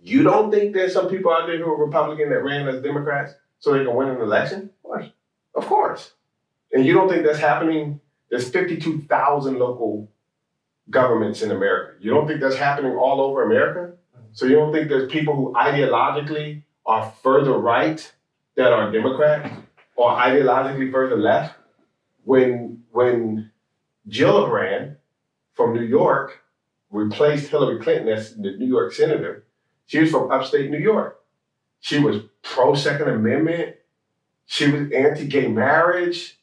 You don't think there's some people out there who are Republican that ran as Democrats so they can win an election? Of course. Of course. And you don't think that's happening? There's 52,000 local governments in America. You don't think that's happening all over America? So you don't think there's people who ideologically are further right that are Democrats or ideologically further left? When when Gillibrand from New York replaced Hillary Clinton as the New York senator, she was from upstate New York. She was pro Second Amendment. She was anti-gay marriage,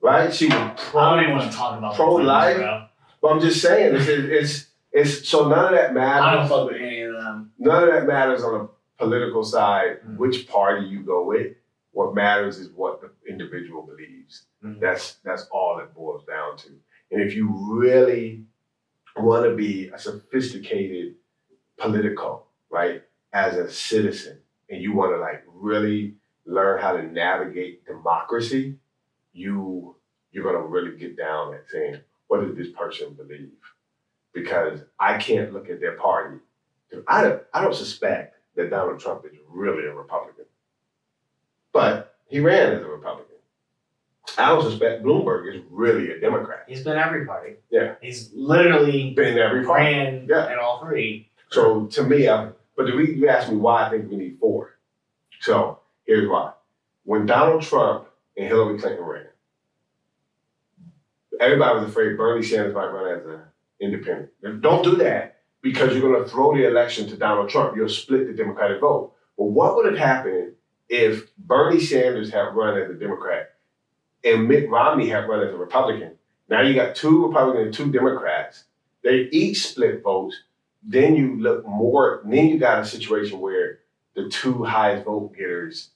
right? She was pro. I pro. don't even want to talk about Pro-life? Clintons, But I'm just saying, it's, it's it's so none of that bro. I don't matters. fuck with any them. None of that matters on the political side. Mm. Which party you go with. What matters is what the individual believes. Mhm. That's that's all it boils down to. And if you really want to be a sophisticated political, right, as a citizen, and you want to like really learn how to navigate democracy, you you're gonna really get down at saying, what does this person believe? Because I can't look at their party. I don't, I don't suspect that Donald Trump is really a Republican, but he ran as a Republican. I don't suspect Bloomberg is really a Democrat. He's been every party. Yeah. He's literally Been every party. ran Yeah. in all three. So to me, I, but the reason you asked me why I think we need four. So here's why. When Donald Trump and Hillary Clinton ran, everybody was afraid Bernie Sanders might run as an independent. Don't do that because you're going to throw the election to Donald Trump. You'll split the Democratic vote. But what would have happened if Bernie Sanders had run as a Democrat and Mitt Romney had run as a Republican? Now you got two Republicans and two Democrats. They each split votes then you look more then you got a situation where the two highest vote getters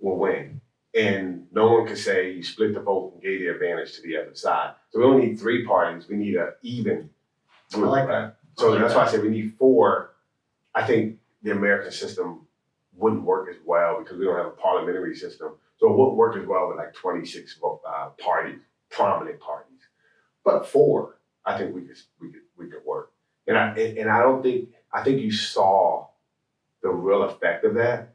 will win and no one can say you split the vote and gave the advantage to the other side so we don't need three parties we need an even I like that. So like that's that. why i said we need four i think the american system wouldn't work as well because we don't have a parliamentary system so it wouldn't work as well with like 26 uh, parties prominent parties but four i think we could we could we could work and I and, I don't think I think you saw the real effect of that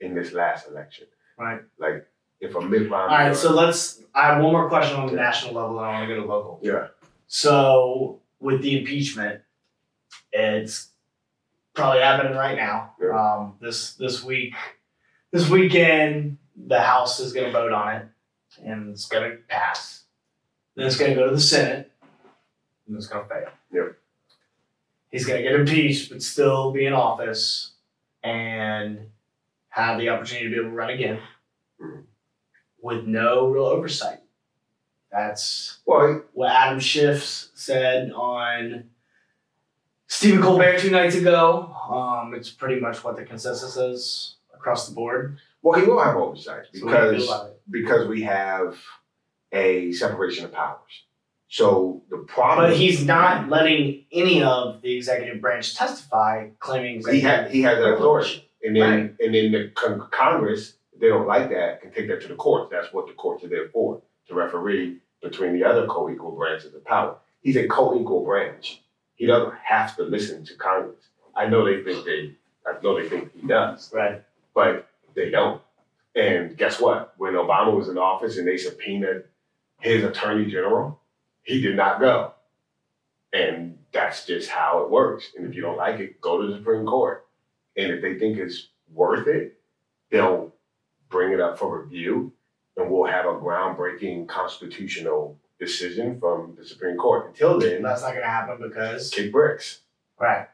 in this last election. Right. Like if a Mitt Romney. All right, so let's. I have one more question on the national level, and I want to go to local. yeah, So with the impeachment, it's probably happening right now. Um, this this week, this weekend, the House is going to vote on it, and it's going to pass. Then it's going to go to the Senate, and it's going to fail. Yep. He's going to get impeached, but still be in office, and have the opportunity to be able to run again, Mhm. with no real oversight. That's well, what Adam Schiff said on Stephen Colbert two nights ago. Um, it's pretty much what the consensus is across the board. well, he will have oversight what do you because it? because we have a separation of powers. So the problem. But he's not letting any of the executive branch testify, claiming He has he has that authority, and then Right. and then the con- Congress, if they don't like that, can take that to the courts. That's what the courts are there for to referee between the other co-equal branches of power. He's a co-equal branch, He doesn't have to listen to Congress. I know they think they, I know they think he does, Right. but they don't. And guess what? When Obama was in office and they subpoenaed his attorney general, he did not go. And that's just how it works. And if you don't like it, go to the Supreme Court. And if they think it's worth it, they'll bring it up for review and we'll have a groundbreaking constitutional decision from the Supreme Court. Until then, That's not gonna happen because kick bricks. right.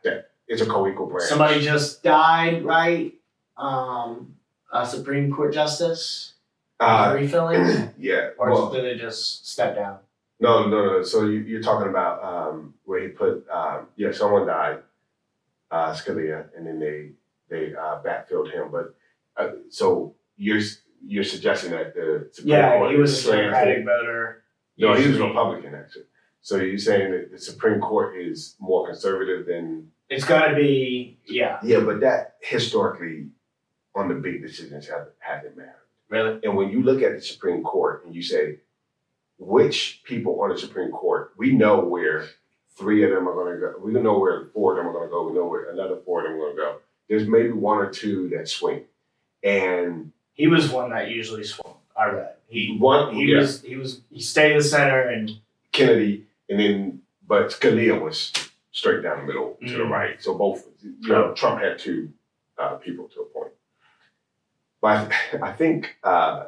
It's a co-equal branch. Somebody just died, right? Um, a Supreme Court justice uh, refilling, yeah. or well- did they just step down? No, no, no. So you, you're talking about um, where he put, um, yeah, someone died, uh, Scalia, and then they they uh, backfilled him. But uh, so you're you're suggesting that the Supreme Yeah, Court he was a is slanted- Democratic voter. No, he was Republican actually. So you're saying that the Supreme Court is more conservative than? it's got to be yeah, Yeah, but that historically, on the big decisions, have hasn't mattered. really. And when you look at the Supreme Court and you say, which people on the Supreme Court, we know where three of them are going to go. We know where four of them are going to go. We know where another four of them are going to go. There's maybe one or two that swing. And He was one that usually swung. I read. He one, he yeah, was he was he stayed in the center and Kennedy, and then, but Scalia was straight down the middle to the Mm. right. So both, you know, Trump had two uh, people to a point. But I, I think uh,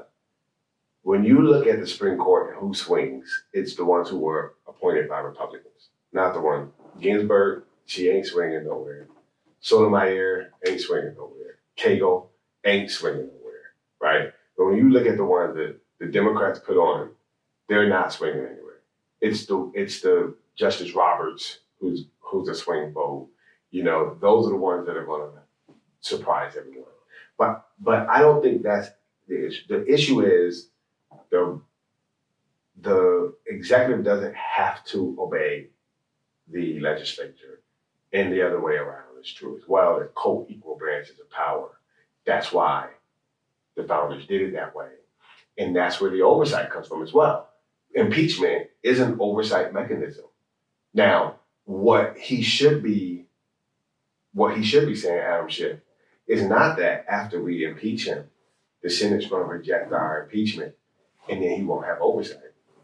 when you look at the Supreme Court and who swings, it's the ones who were appointed by Republicans, not the one. Ginsburg, she ain't swinging nowhere. Sotomayor ain't swinging nowhere. Kagan ain't swinging nowhere, right? But when you look at the ones that the Democrats put on, they're not swinging anywhere. It's the it's the Justice Roberts who's who's a swing vote. You know, those are the ones that are going to surprise everyone. But but I don't think that's the issue. The issue is the the executive doesn't have to obey the legislature, and the other way around is true as well. They're co-equal branches of power. That's why the founders did it that way, and that's where the oversight comes from as well. Impeachment is an oversight mechanism. Now, what he should be, what he should be saying, Adam Schiff, is not that after we impeach him, the Senate's going to reject our impeachment and then he won't have oversight.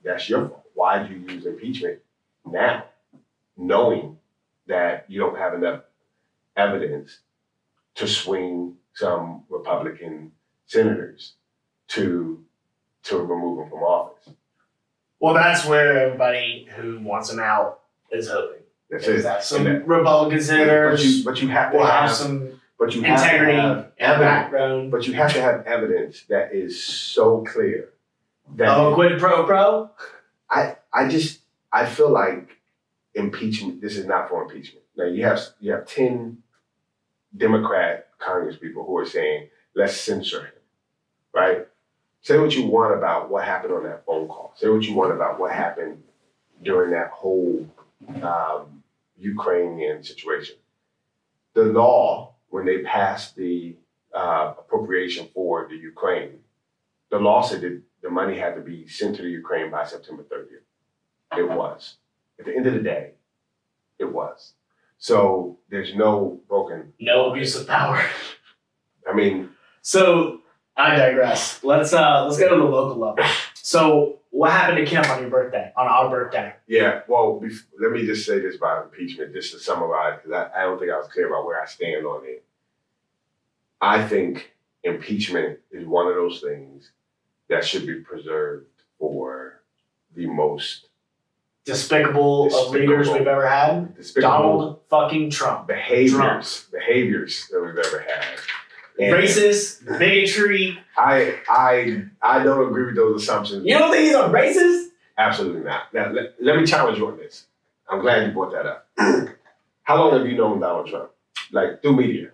That's your fault. Why did you use impeachment now, knowing that you don't have enough evidence to swing some Republican senators to to remove him from office? well, that's where everybody who wants him out is hoping. That's Is it. that some that- Republican but senators you, but you have to will have, have some but you have integrity have and background. But you have to have evidence that is so clear that Oh, quid pro pro. I I just I feel like impeachment. This is not for impeachment. Now you have you have ten Democrat Congress people who are saying let's censor him, right? Say what you want about what happened on that phone call. Say what you want about what happened during that whole um, Ukrainian situation. The law when they passed the uh, appropriation for the Ukraine, the law said that the money had to be sent to the Ukraine by September 30th. It was. At the end of the day, it was. So there's no broken. No abuse of power. I mean, So I digress. Let's uh let's go to the local level. So what happened to Kim on your birthday? On our birthday? yeah. Well, let me just say this about impeachment, just to summarize, because I, I don't think I was clear about where I stand on it. I think impeachment is one of those things that should be preserved for the most Despicable, of leaders we've ever had. Donald fucking Trump. behaviors, behaviors that we've ever had. And Racist, bigotry. I I I don't agree with those assumptions. You don't think he's a racist? Absolutely not. Now let, let me challenge you on this. I'm glad you brought that up. How long have you known Donald Trump? Like through media?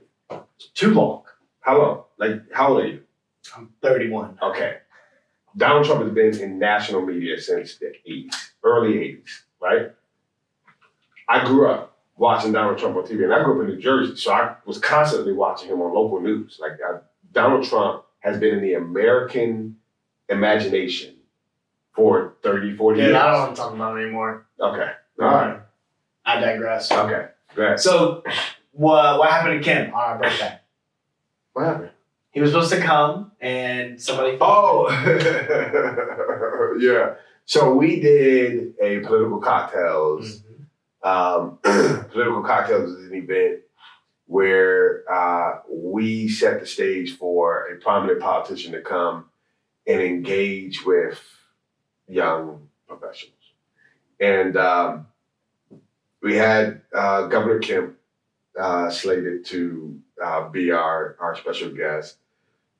Too long. How long? Like how old are you? I'm 31. Okay. Donald Trump has been in national media since the 80s, early 80s, right? I grew up watching Donald Trump on TV, and I grew up in New Jersey, so I was constantly watching him on local news. Like I, Donald Trump has been in the American imagination for 30, 40 Dude, years. I don't want to talk about it anymore. Okay. All right. I digress. Okay, ahead. So, what what happened to Kim on our birthday? What happened? He was supposed to come, and somebody. Oh, yeah. So we did a political cocktails. Mhm. Um, political cocktails is an event where uh, we set the stage for a prominent politician to come and engage with young professionals. And um, we had uh, Governor Kemp uh, slated to uh, be our, our special guest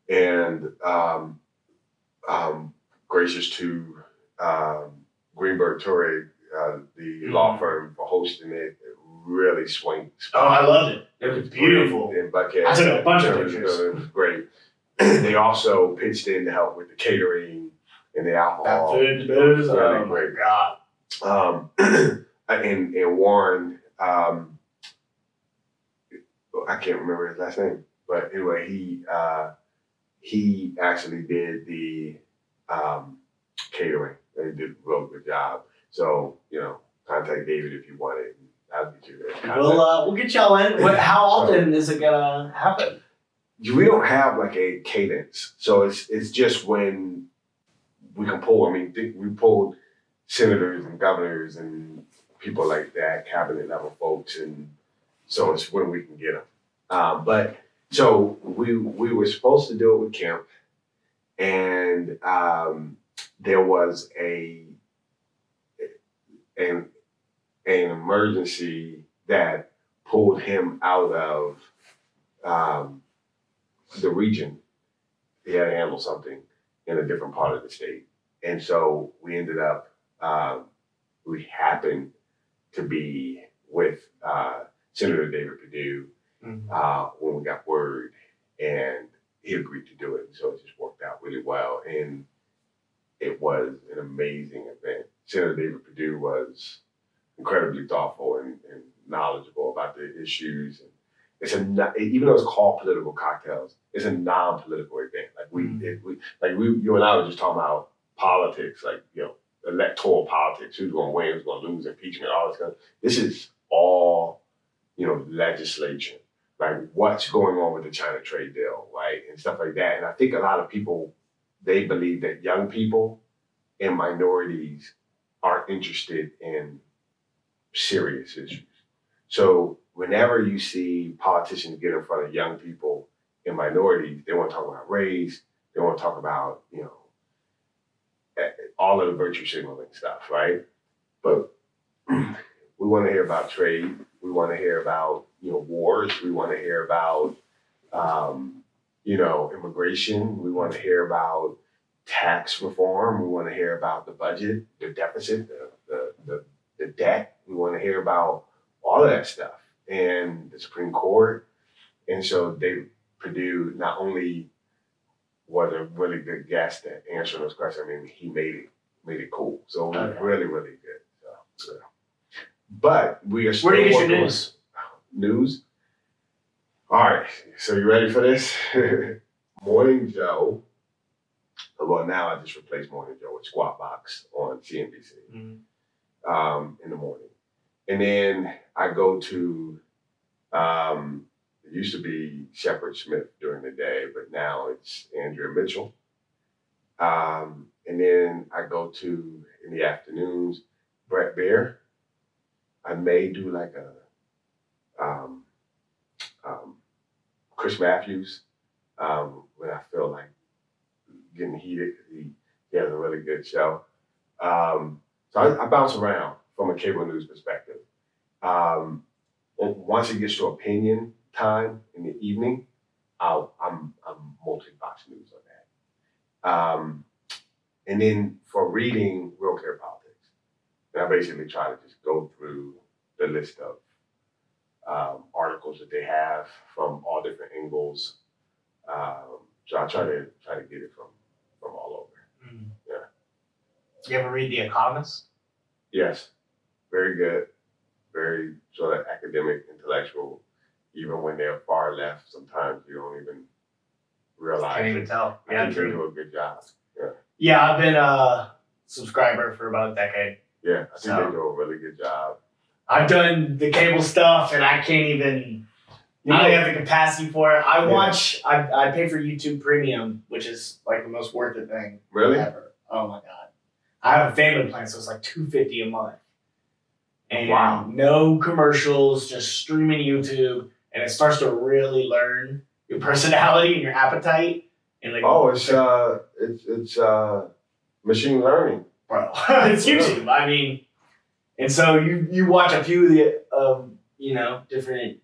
and um, um, gracious to um, Greenberg Traurig, uh, the Mhm. law firm, for hosting it. Really swing. Oh, I loved it. It was beautiful. In Buckhead. I took a bunch of pictures. It was great. they also pitched in to help with the catering and the That alcohol. food, booze. Really Oh my great. god. Um, and, and Warren, um, I can't remember his last name, but anyway, he uh, he actually did the um, catering. He did a real good job. So you know, contact David if you want it. I'll get you there. We'll uh, we'll get y'all in. What, how often is it gonna happen? we don't have like a cadence, so it's it's just when we can pull. I mean, we pulled senators and governors and people like that, cabinet level folks, and so it's when we can get them. Um, but so we we were supposed to do it with Kemp, and um, there was a an an emergency that pulled him out of um, the region. He had to handle something in a different part of the state, and so we ended up. Um, we happened to be with uh, Senator David Perdue uh, when we got word, and he agreed to do it. So it just worked out really well, and it was an amazing event. Senator David Perdue was incredibly thoughtful and, and knowledgeable about the issues. And it's a even though it's called political cocktails, it's a non-political event. Like we, Mm. it, we like we, you and I were just talking about politics, like you know, electoral politics, who's going to win, who's going to lose, impeachment, all this kind. Of, this is all, you know, legislation like what's going on with the China trade deal, right, and stuff like that. And I think a lot of people they believe that young people and minorities aren't interested in serious issues. So whenever you see politicians get in front of young people and minorities, they want to talk about race, they want to talk about you know eh, all of the virtue signaling stuff, right? But we want to hear about trade. We want to hear about you know wars. We want to hear about um, you know immigration. We want to hear about tax reform. We want to hear about the budget, the deficit, the the, the, the debt. We want to hear about all of that stuff and the Supreme Court. And so they Perdue not only was a really good guest at answering those questions. I mean, he made it made it cool. So it was Okay. really really good. So, yeah. But we are still Where do you get your news? news. All right, so you ready for this? Morning Joe. Well, now I just replaced Morning Joe with Squawk Box on CNBC Mm-hmm. um, in the morning, and then I go to. Um, it used to be Shepard Smith during the day, but now it's Andrea Mitchell. Um, and then I go to in the afternoons Bret Baier. I may do like a um, um, Chris Matthews um, when I feel like getting heated. He, he has a really good show. Um, so I, I bounce around from a cable news perspective. Um, once it gets to opinion time in the evening, I'll, I'm, I'm multi Fox News on that. Um, and then for reading Real Clear Politics, and I basically try to just go through the list of um, articles that they have from all different angles. Um, so I try to try to get it from from all over. Yeah. You ever read The Economist? Yes, very good, very sort of academic, intellectual. Even when they're far left, sometimes you don't even realize. Can't even tell. I Yeah, think they true. do a good job. Yeah, Yeah, I've been a subscriber for about a decade. yeah, I think So- they do a really good job. I've done the cable stuff, and I can't even. You I don't have the capacity for it. I Yeah. watch. I I pay for YouTube Premium, which is like the most worth it thing Really? ever. Oh my god! I have a family plan, so it's like two fifty a month, and Wow. no commercials, just streaming YouTube, and it starts to really learn your personality and your appetite, and like Oh, it's uh, it's it's uh, machine learning. bro. it's YouTube. I mean, and so you you watch a few of the um, you know different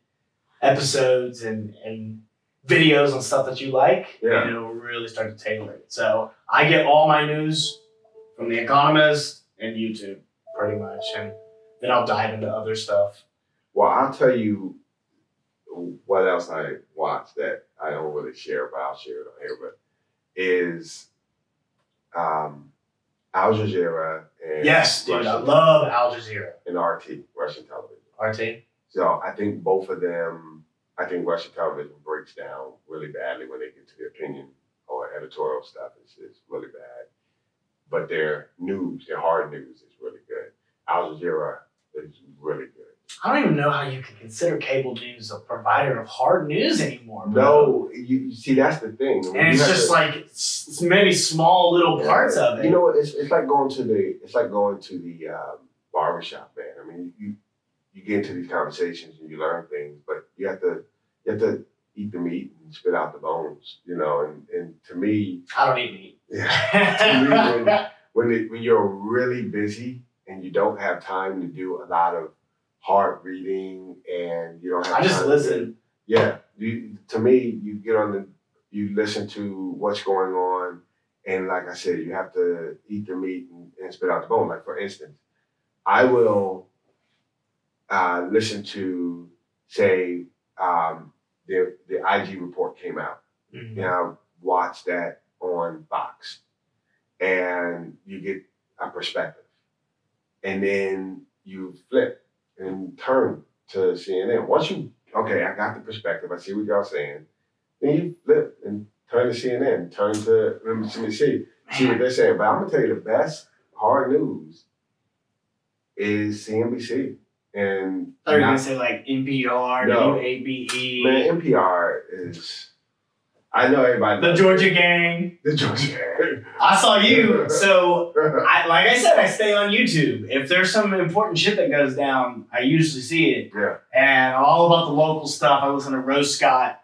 episodes and and videos and stuff that you like, Yeah. and it'll really start to tailor it. So I get all my news from The Economist and YouTube, pretty much, and then I'll dive into other stuff. Well, I'll tell you what else I watch that I don't really share, but I'll share it on here. But is um, Al Jazeera and Yes, dude, I love Al Jazeera. and RT, Russian television. RT. So I think both of them, I think Russian television breaks down really badly when they get to the opinion or editorial stuff. It's, it's really bad. But their news, their hard news is really good. Al Jazeera is really good. I don't even know how you can consider cable news a provider of hard news anymore. Bro. No, you, you see, that's the thing. and it's You have just to- like it's it's maybe small little parts of it. You know, it's, it's like going to the it's like going to the um, barbershop, man. I mean, you you get into these conversations and you learn things, but you have to you have to eat the meat and spit out the bones, you know. And and to me, I don't eat meat. yeah, to me, when when, it, when you're really busy and you don't have time to do a lot of hard reading and you don't have I just time to- listen. yeah, you, to me, you get on the, you listen to what's going on, and like I said, you have to eat the meat and, and spit out the bone. Like for instance, I will uh, listen to, say, um, the the IG report came out, Mhm. and I watch that on Fox, and you get a perspective, and then you flip and turn to CNN. Once you okay, I got the perspective. I see what y'all saying. Then you flip and turn to CNN, turn to MSNBC, see what they're saying. But I'm gonna tell you the best hard news is CNBC and I thought you gonna say like NPR, No. WABE, man NPR is. I know everybody. the Georgia Gang. The Georgia. I saw you. So I like I said, I stay on YouTube. If there's some important shit that goes down, I usually see it. Yeah. And all about the local stuff. I listen to Rose Scott.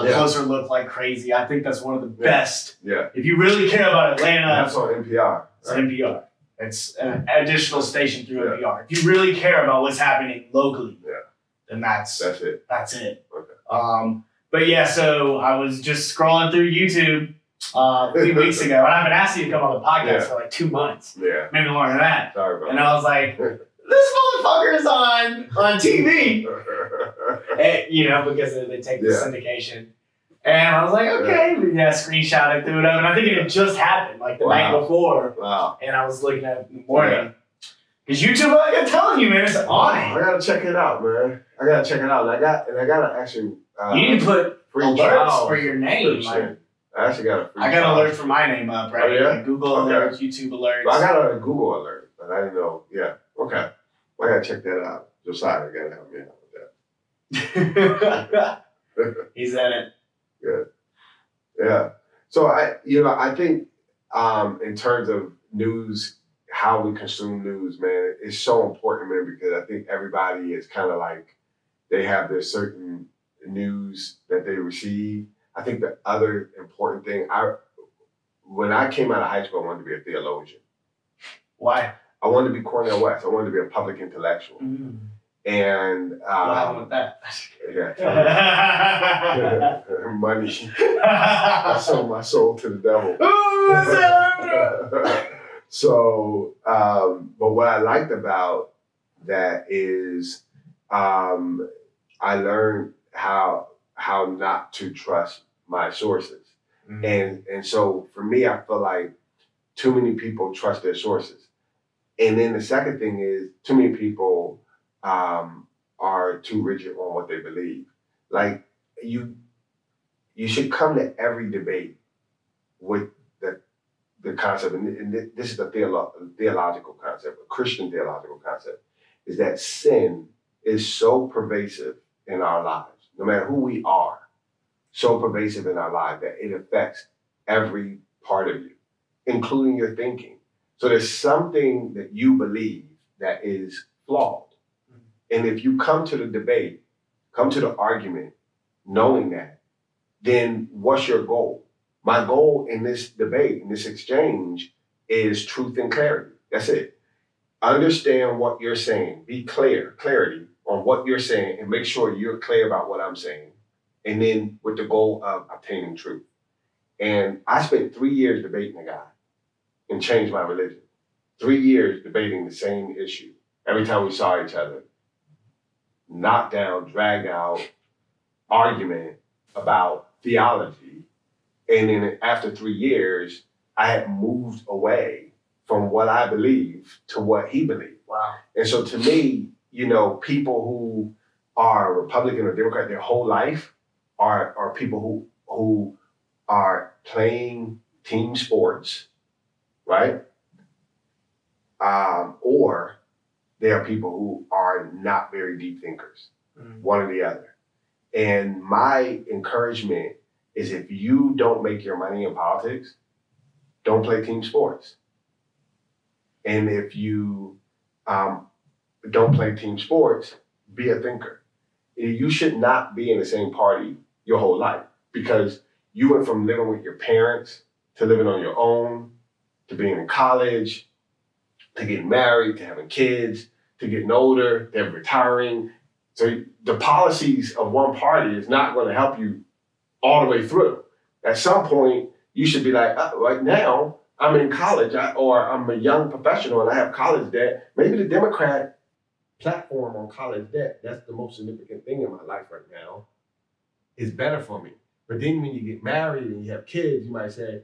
A Yeah. closer look like crazy. I think that's one of the Yeah. best. yeah, If you really care about Atlanta, that's on NPR. It's NPR. It's an additional station through Yeah. NPR. If you really care about what's happening locally, Yeah. then that's That's it. that's it. Okay. Um, but yeah, so I was just scrolling through YouTube uh, three weeks ago, and I've been asking you to come on the podcast Yeah. for like two months, Yeah. maybe longer than that. Sorry about And I was like, this motherfucker is on on TV, that. Eh, you know, because they take the Yeah. syndication. And I was like, okay, yeah, screenshot it, threw it up, and I think it had just happened, like the night before. wow. and I was looking at it in the morning. Because YouTube, like I'm telling you, man, it's on. I gotta check it out, man. I gotta check it out. And I got and I gotta actually uh. You need to put free alerts for your name. Like. I actually got a free I got trial. alerts for my name up, right? Oh, yeah? Like Google Okay. alerts, YouTube alerts. But I got a Google alert, but I didn't know. Yeah. Okay. I gotta check that out. Josiah gotta help me out with that. He's in it. Yeah. Yeah. So I, you know, I think um, in terms of news, how we consume news, man, it's so important, man, because I think everybody is kind of like they have their certain news that they receive. I think the other important thing, I when I came out of high school, I wanted to be a theologian. Why? I wanted to be Cornel West. I wanted to be a public intellectual. Mm. And What happened um, with that? yeah, money. I sold my soul to the devil. Ooh, so, um, but what I liked about that is um, I learned how how not to trust my sources, and and so for me, I feel like too many people trust their sources, and then the second thing is too many people um, are too rigid on what they believe. Like you, you should come to every debate with the the concept, and, and this is a theolo- theological concept, a Christian theological concept. is that sin is so pervasive in our lives, no matter who we are, so pervasive in our lives that it affects every part of you, including your thinking. So there's something that you believe that is flawed. Mm-hmm. And if you come to the debate, come to the argument knowing that, then what's your goal? My goal in this debate, in this exchange, is truth and clarity. That's it. Understand what you're saying. Be clear, clarity on what you're saying, and make sure you're clear about what I'm saying. And then with the goal of obtaining truth. And I spent three years debating a guy and changed my religion. Three years debating the same issue. Every time we saw each other, knocked down, dragged out argument about theology. And then after three years, I had moved away from what I believe to what he believed. Wow. And so to me, you know, people who are Republican or Democrat their whole life are are people who who are playing team sports, right? Um, or they are people who are not very deep thinkers, Mm. one or the other. And my encouragement is if you don't make your money in politics, don't play team sports. And if you um, don't play team sports, be a thinker. You should not be in the same party your whole life because you went from living with your parents to living on your own to being in college to getting married to having kids to getting older to retiring. So the policies of one party is not going to help you all the way through. At some point, you should be like, uh, right now, I'm in college I, or I'm a young professional and I have college debt. Maybe the Democrat platform on college debt, that's the most significant thing in my life right now, is better for me. But then when you get married and you have kids, you might say,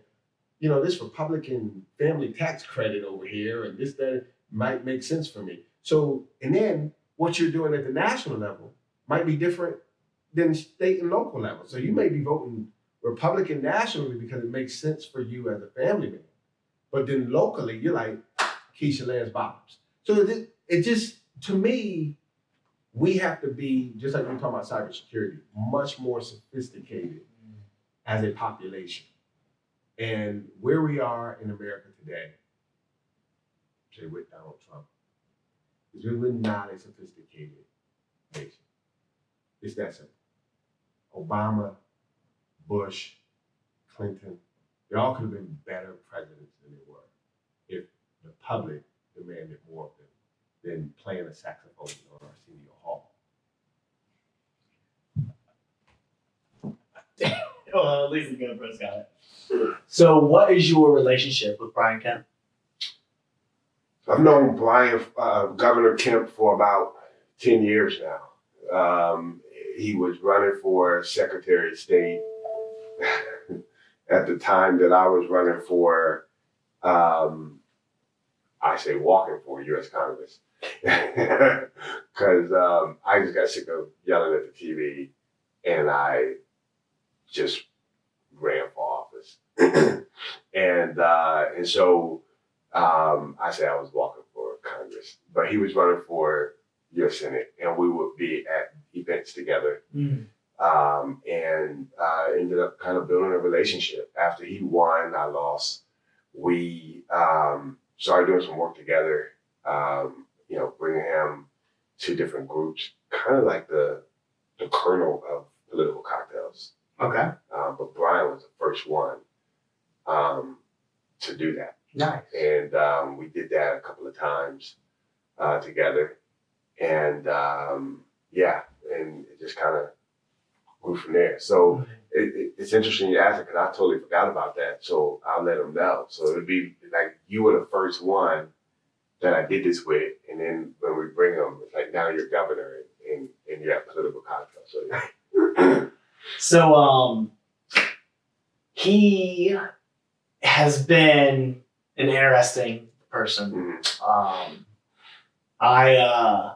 you know, this Republican family tax credit over here and this, that might make sense for me. So, and then what you're doing at the national level might be different than state and local level. So you may be voting Republican nationally because it makes sense for you as a family man. But then locally, you're like Keisha Lance Bottoms. So it, it just, to me, we have to be, just like we are talking about cybersecurity, much more sophisticated as a population. And where we are in America today, say with Donald Trump, is we really not a sophisticated nation. It's that simple. Obama, Bush, Clinton, they all could have been better presidents than they were if the public demanded more than playing a saxophone on Arsenio Hall. Well, at least the good bros got it. So, what is your relationship with Brian Kemp? I've known Brian, uh, Governor Kemp, for about 10 years now. Um, he was running for Secretary of State at the time that I was running for, um, I say walking for U.S. Congress. Because um, I just got sick of yelling at the TV and I just ran for office. and, uh, and so um, I said I was walking for Congress, but he was running for U.S. Senate, and we would be at events together, um, and uh, ended up kind of building a relationship. After he won, I lost. We um, started doing some work together. Um, you know, bringing him to different groups, kind of like the the kernel of political cocktails. Okay. Um, but Brian was the first one um, to do that Nice. and um, we did that a couple of times uh, together, and um, yeah, and it just kind of grew from there. So it, it, it's interesting you asked it because I totally forgot about that. So I'll let them know. So it'd be you were the first one that I did this with, and then when we bring them, it's like now you're governor and, and, and you're at political cocktail. So yeah. So, um, he has been an interesting person. Mhm. Um, I uh,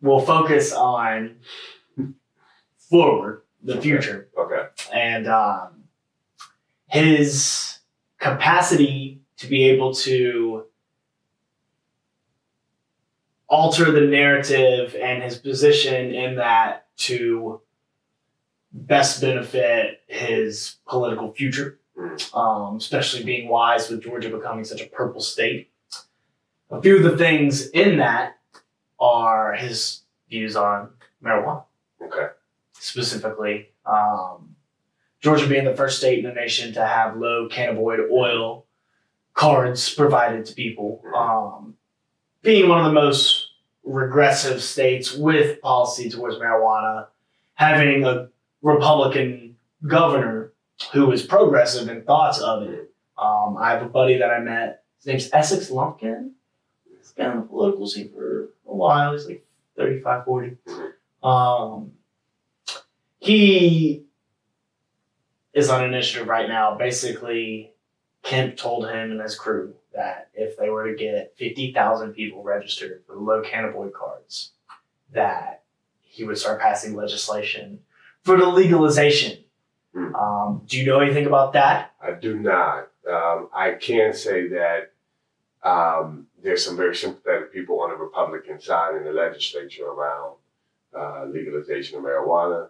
will focus on forward, the future, okay. and um, his capacity to be able to alter the narrative and his position in that to best benefit his political future, Mm. um, especially being wise with Georgia becoming such a purple state. A few of the things in that are his views on marijuana, Okay. specifically. Um, Georgia being the first state in the nation to have low cannabinoid oil cards provided to people, um, being one of the most regressive states with policy towards marijuana, having a Republican governor who is progressive in thoughts of it. Um, I have a buddy that I met. His name's Essex Lumpkin. He's been on the political scene for a while. He's like 35, 40. Um, he is on an initiative right now. Basically, Kemp told him and his crew that if they were to get 50,000 people registered for low cannabinoid cards, that he would start passing legislation for the legalization. Hmm. Um, do you know anything about that? I do not. Um, I can say that um, there's some very sympathetic people on the Republican side in the legislature around uh, legalization of marijuana.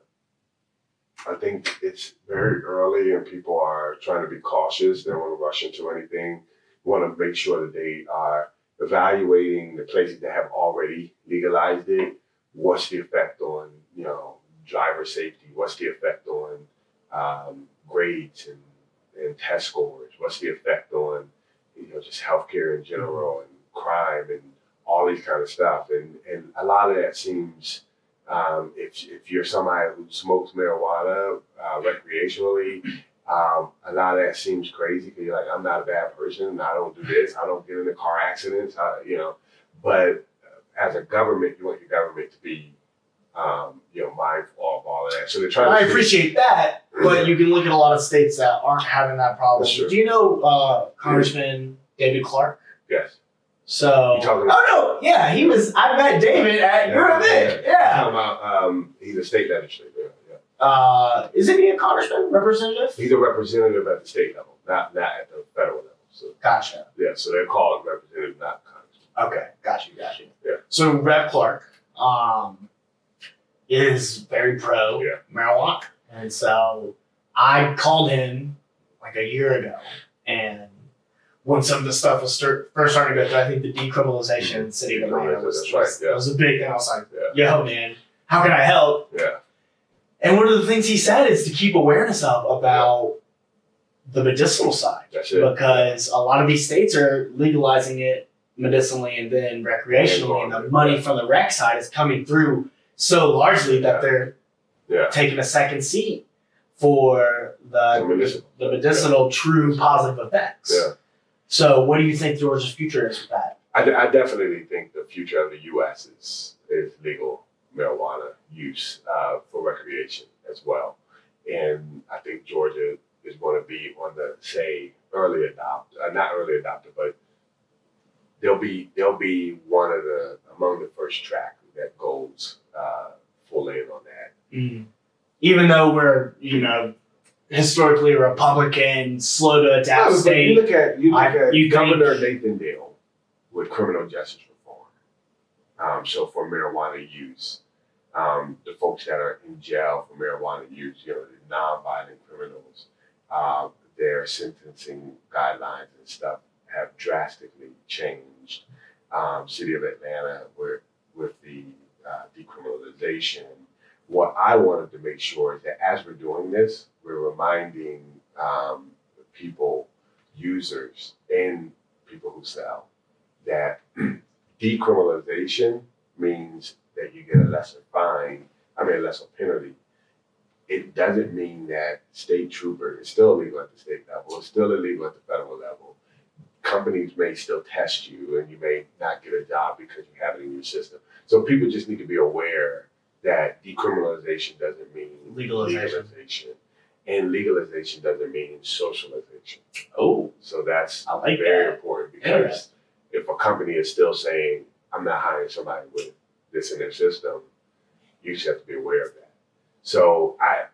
I think it's very early and people are trying to be cautious. They don't want to rush into anything. Want to make sure that they are evaluating the places that have already legalized it. What's the effect on, you know, driver safety? What's the effect on um, grades and and test scores? What's the effect on, you know, just healthcare in general and crime and all these kind of stuff? And and a lot of that seems, um, if if you're somebody who smokes marijuana uh, recreationally, um, a lot of that seems crazy because you're like, I'm not a bad person. I don't do this. I don't get into car accidents. I, you know, but as a government, you want your government to be, um, you know, mindful of all of that. So they're trying. I to appreciate that, but you can look at a lot of states that aren't having that problem. Do you know uh, Congressman David Clark? Yes. So, oh no, yeah, he was. I met David at your Yeah, event. yeah. Yeah. Talking about um, he's a state legislator. Yeah. Uh, isn't he a congressman, representative? He's a representative at the state level, not not at the federal level. So Gotcha. yeah, so they're called representative, not congressman. Okay, got you, got you. Yeah. So Rep Clark um, is very pro Yeah. marijuana, and so I called him like a year ago, and when some of the stuff was start, first starting to go through, I think the decriminalization in the city of Atlanta was, That's right, yeah. was a big thing. I was like, Yeah. "Yo, man, how can I help?" Yeah. And one of the things he said is to keep awareness up about the medicinal side because a lot of these states are legalizing it medicinally and then recreationally, and the money from the rec side is coming through so largely that they're Yeah. taking a second seat for The the medicinal. the medicinal true positive effects. Yeah. So, what do you think Georgia's future is with that? I, I definitely think the future of the U.S. is is legal marijuana use uh, for recreation as well, and I think Georgia is going to be on the say early adopter, uh, not early adopter, but they'll be they'll be one of the among the first track that goes uh, full in on that. Even though we're you know historically Republican, slow to adapt but state. You look at you look I- at you think- Governor Nathan Deal with criminal justice reform. Um, so for marijuana use, um, the folks that are in jail for marijuana use, you know, the non-violent criminals, uh, their sentencing guidelines and stuff have drastically changed. Um, City of Atlanta, where with the uh, decriminalization, what I wanted to make sure is that as we're doing this, we're reminding um, people, users, and people who sell that decriminalization means that you get a lesser fine, I mean, a lesser penalty. It doesn't mean that state trooper is still illegal at the state level, it's still illegal at the federal level. Companies may still test you and you may not get a job because you have it in your system. So people just need to be aware that decriminalization doesn't mean Legalization. legalization. And legalization doesn't mean socialization. Oh, So that's I like very that. important because Interesting. if a company is still saying, I'm not hiring somebody with this in their system, you just have to be aware of that. So I,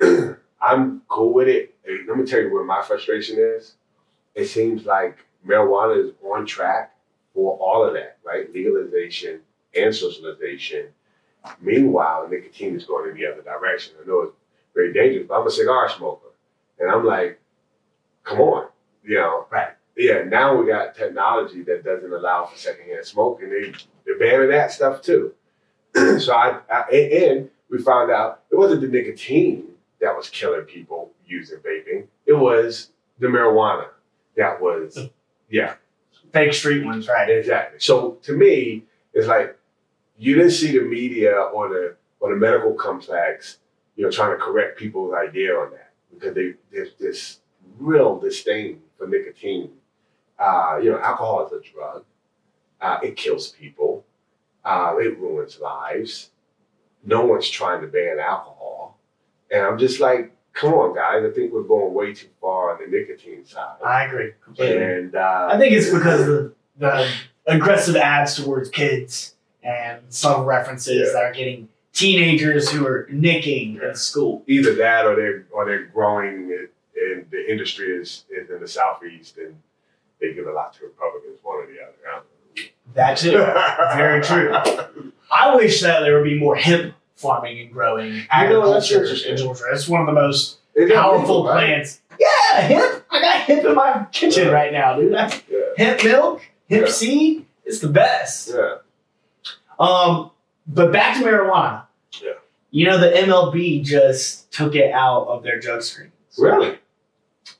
I I'm cool with it. Let me tell you where my frustration is. It seems like marijuana is on track for all of that, right? Legalization and socialization. Meanwhile, nicotine is going in the other direction. I know it's very dangerous, but I'm a cigar smoker. And I'm like, come on, you know. Right. Yeah, now we got technology that doesn't allow for secondhand smoke, and they, they're banning that stuff too. so I, I and, and we found out it wasn't the nicotine that was killing people using vaping. It was the marijuana that was, yeah, Fake street ones, right? exactly. So to me, it's like you didn't see the media or the or the medical complex, you know, trying to correct people's idea on that because they there's this real disdain for nicotine. Uh, you know, alcohol is a drug. Uh, it kills people. Uh, it ruins lives. No one's trying to ban alcohol, and I'm just like, come on, guys. I think we're going way too far on the nicotine side. I agree completely. And uh, I think it's because of the, the aggressive ads towards kids and some references Yeah. that are getting teenagers who are nicking Yeah. in school. either that or they're or they're growing it, and the industry is, is in the southeast and they give a lot to Republicans, one or the other. That too. Very true. I wish that there would be more hemp farming and growing know, that's agriculture in Georgia. It's one of the most It's powerful right? plants. Yeah, hemp. I got hemp in my kitchen Yeah. right now, dude. Yeah, Hemp milk, hemp seed. It's the best. yeah. Um, but back to marijuana. Yeah. You know, the MLB just took it out of their drug screens. Really?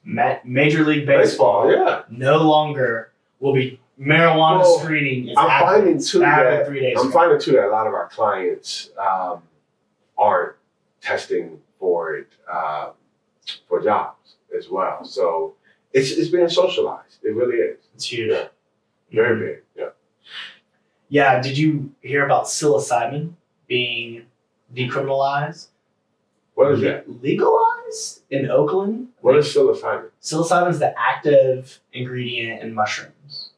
Ma- Major League Baseball yeah. no longer will be marijuana Well, screening. Is I'm happening- finding too that three days. I'm ago. finding too that a lot of our clients um, aren't testing for it um, for jobs as well. So it's it's being socialized. It really is. It's huge. Yeah. Very big. Yeah. Yeah. Did you hear about psilocybin being decriminalized? What is that? Legalized in Oakland. What is psilocybin? Psilocybin is the active ingredient in mushrooms.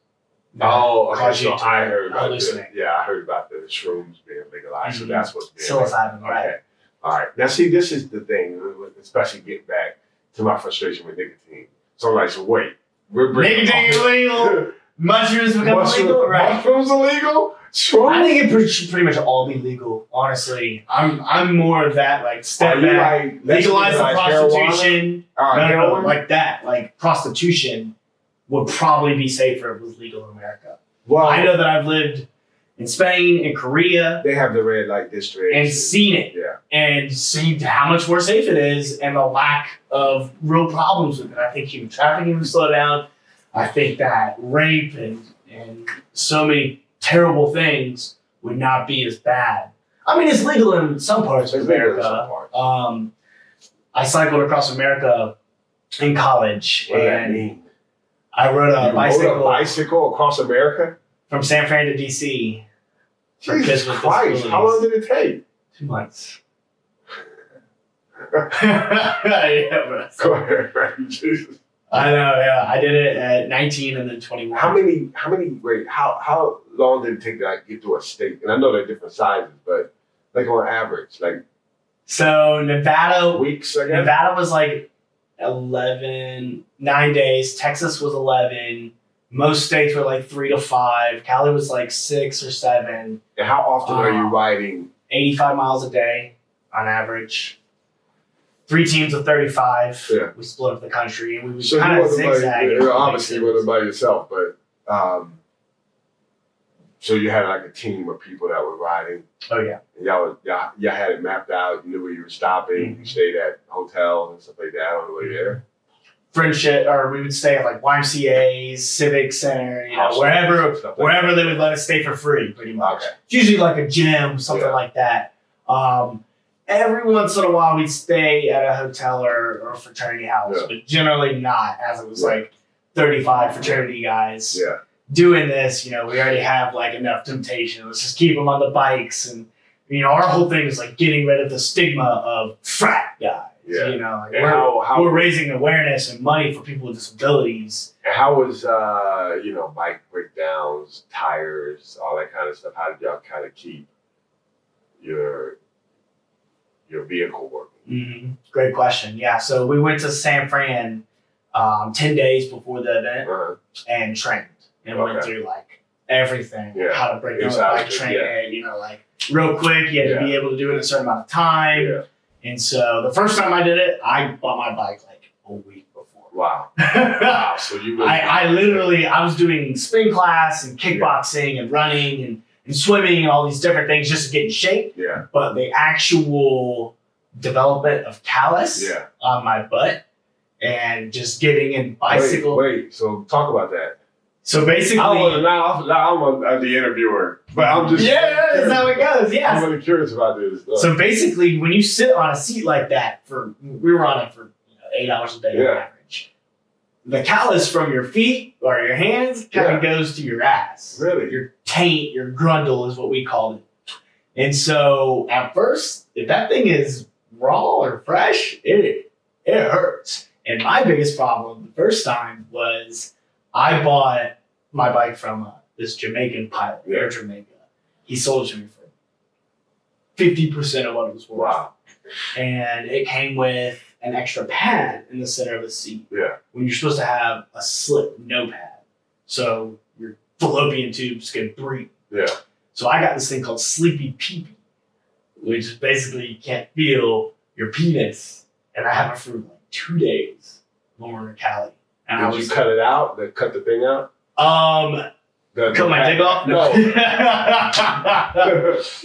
Oh, okay. So I heard about the, hallucinate. yeah, I heard about the shrooms being legalized. So Mhm. that's what's being Psilocybin, Okay. right? All right. Now, see, this is the thing, especially get back to my frustration with nicotine. So I'm like, so wait, we're bringing Nicotine illegal. Mushrooms become Mushroom- illegal, right? Mushrooms illegal? I think it pre- should pretty much all be legal. Honestly, I'm I'm more of that like step back, like legalize the prostitution. Right, no, no, no, like that. Like prostitution would probably be safer if it was legal in America. well, I know that I've lived in Spain and Korea they have the red light district and seen it Yeah. and seen how much more safe it is and the lack of real problems with it. I think human trafficking would slow down. I think that rape and and so many terrible things would not be as bad. I mean, it's legal in some parts of It's legal in America. parts. Um, I cycled across America in college, What and? I rode You a rode bicycle a bicycle across America? from San Fran to DC. Jesus Christ! How long did it take? Two months. yeah, bro. Go ahead, Jesus. I uh, know. Yeah, I did it at 19 and then 21. How many? How many? Wait, how how long did it take to like, get to a state? And I know they're different sizes, but like on average, like So Nevada, weeks, I guess. Nevada was like 11, nine days. Texas was 11. Most states were like three to five. Cali was like six or seven. And how often are you um, riding? 85 miles a day on average. Three teams of 35. Yeah. We split up the country and we So kind of by, zigzag. you and know, make obviously wasn't by yourself, but um, so you had like a team of people that were riding. Oh, yeah. And y'all, was- y'all, y'all had it mapped out. You knew where you were stopping. Mhm. You stayed at hotels and stuff like that on the way there. friendship, or we would stay at like YMCA's, Civic Center, you know, wherever like wherever they would let us stay for free, pretty much. Okay. It's usually like a gym, something Yeah. like that. Um, every once in a while, we'd stay at a hotel or, or a fraternity house, Yeah. but generally not, as it was Yeah. like 35 fraternity guys Yeah. doing this. You know, we already have like enough temptation. Let's just keep them on the bikes. And, you know, our whole thing is like getting rid of the stigma of frat guys. Yeah. You know, like we're, how how we're raising awareness and money for people with disabilities. and how was uh you know bike breakdowns, tires, all that kind of stuff? How did y'all kind of keep your your vehicle working? hmm Great question. Yeah, so we went to San Fran um, ten days before the event Uh, and trained and went through like everything, Yeah. how to break down the bike of it, train, yeah. you know, like real quick, you had to be able to do it in a certain amount of time. Yeah. And so the first time I did it, I bought my bike like a week before. Wow. Wow. So you really I literally I was doing spin class and kickboxing and running and, and swimming and all these different things just to get in shape. Yeah. But the actual development of callus Yeah. on my butt and just getting in bicycle. Wait, wait. So talk about that. So basically, I was now, now I'm a, the interviewer, but I'm just yeah, that's how it goes. Yeah, I'm really curious about this. Uh, So basically, when you sit on a seat like that for we were on it for you know, eight hours a day Yeah. The callus from your feet or your hands kind Yeah. of goes to your ass. Really? Your taint, your grundle is what we called it. And so at first, if that thing is raw or fresh, it it hurts. And my biggest problem the first time was I bought my bike from uh, this Jamaican pilot, Air Jamaica. He sold it to me for fifty percent of what it was worth, wow. and it came with an extra pad in the center of the seat. Yeah. When you're supposed to have a slip, no pad, so your fallopian tubes can breathe. Yeah. So I got this thing called Sleepy Pee which is basically you can't feel your penis, and I have it for like two days when we're in Cali. And I Did was you cut it out? They cut the thing out? um The, cut my dick off. No.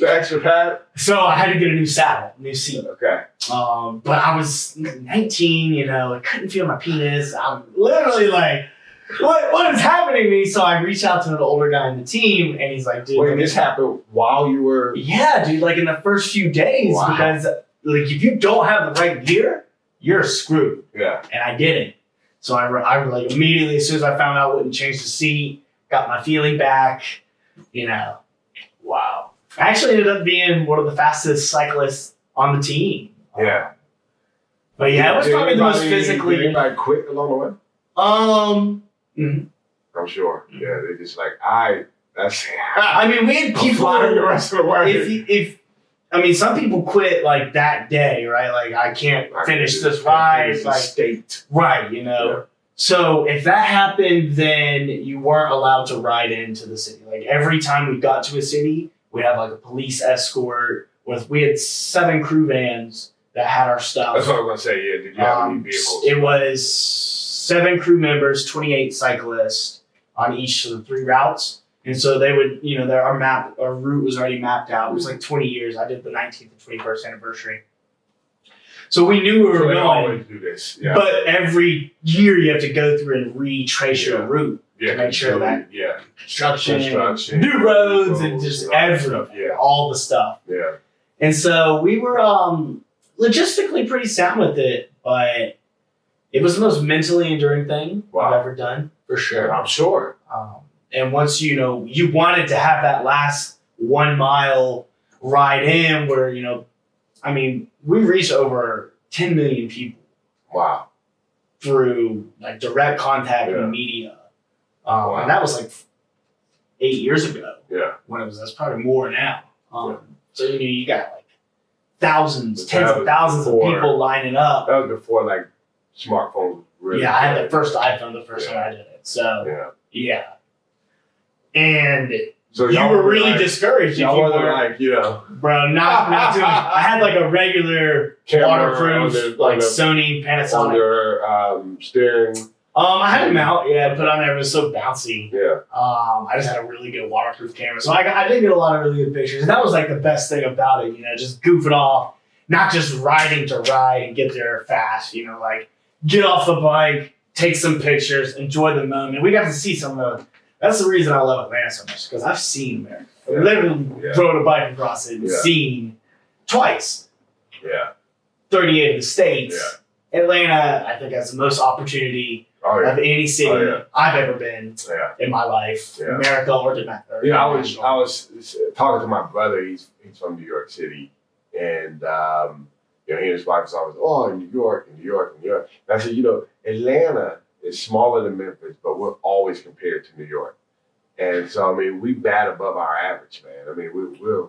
the extra pad? so I had to get a new saddle, new seat. Okay. Um, but I was 19, you know, I couldn't feel my penis. I'm literally like, what, what is happening to me? So I reached out to an older guy in the team, and he's like, dude, Wait, this happened while you were. yeah, dude, like in the first few days, Wow. because like if you don't have the right gear, you're screwed. Yeah. And I didn't. So I, I like immediately, as soon as I found out, I wouldn't change the seat, got my feeling back, you know. Wow. I actually ended up being one of the fastest cyclists on the team. Yeah. But yeah, it was probably the most anybody- physically. Did anybody quit along the way? Um, mhm. I'm sure. Yeah, they just like, I. That's. I mean, we had I'm people. the rest of the way. If if I mean, some people quit like that day, right? Like I can't I finish this ride, like state. right, you know. Yeah. So if that happened, then you weren't allowed to ride into the city. Like every time we got to a city, we'd have like a police escort. With we had seven crew vans that had our stuff. That's what I was gonna say. Yeah. Did you have any Um, vehicles? it was seven crew members, 28 cyclists on each of the three routes. And so they would, you know, their our map, our route was already mapped out. It was like 20 years. I did the 19th and 21st anniversary. So we knew we were they going. always do this. Yeah. But every year you have to go through and retrace your route. yeah. make sure that- Yeah. Construction, Construction. new roads, and roads, just all that everything. Yeah. All the stuff. Yeah. And so we were um, logistically pretty sound with it, but it was the most mentally enduring thing Wow. I've ever done, for sure. I'm sure. Um, and once you know, you wanted to have that last one mile ride in where, you know, I mean, we reached over 10 million people Wow. through like direct contact Yeah. and media. Um, Wow. And that was like eight years ago Yeah. when it was, that's probably more now. Um, Yeah. So, you know, you got like thousands, But tens of thousands of people lining up. That was before like smartphones really. yeah, I had the first iPhone the first Yeah. time I did it. So, Yeah. yeah. And So you were really like, discouraged you Y'all wasn't were, like you know bro, not, not doing I had like a regular waterproof, like Sony on Panasonic. your um, steering. Um, I had them out, yeah, put on there. It was so bouncy. Yeah. Um, I just had a really good waterproof camera, so I, got, I did get a lot of really good pictures, and that was like the best thing about it. You know, just goof it off, not just riding to ride and get there fast. You know, like get off the bike, take some pictures, enjoy the moment. We got to see some of the. That's the reason I love Atlanta so much because I've seen America. I Yeah. literally Yeah. rode a bike across it and Yeah. seen twice Yeah. 38 of the states. Atlanta, I think, has the most opportunity Oh yeah. of any city Oh, yeah. I've ever been Yeah. in my life, Yeah. America or domestic. Yeah, I was I was talking to my brother. He's he's from New York City, and um, you know he and his wife was always oh New York, New York, New York. And I said, you know, Atlanta is smaller than Memphis, but we're always compared to New York. And so I mean, we bat above our average, man. I mean, we, we're uh,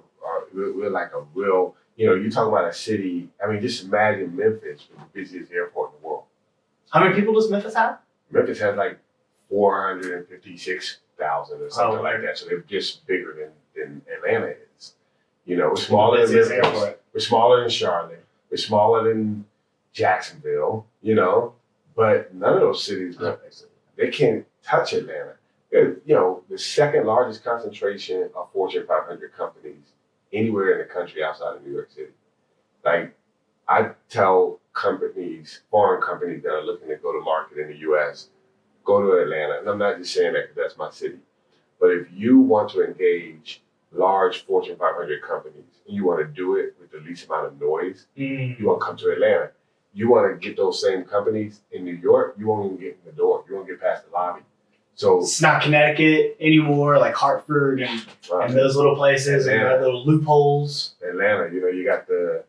we're we're like a real. You know, you talk about a city. I mean, just imagine Memphis, the busiest airport in the world. How many people does Memphis have? Memphis has like 456,000 thousand or something Oh, like that. So they're just bigger than, than Atlanta is. You know, we're smaller than Memphis. airport. We're smaller than Charlotte. We're smaller than Jacksonville. You know, but none of those cities they can't touch Atlanta. They're, you know, the second largest concentration of Fortune 500 companies anywhere in the country outside of New York City. Like, I tell companies, foreign companies that are looking to go to market in the U.S., go to Atlanta. And I'm not just saying that because that's my city. But if you want to engage large Fortune 500 companies and you want to do it with the least amount of noise, Mm. you want to come to Atlanta. You want to get those same companies in New York, you won't even get in the door. You won't get past the lobby. So, It's not Connecticut anymore, like Hartford and, uh, and those little places and Atlanta. the little loopholes. Atlanta, you know, you got the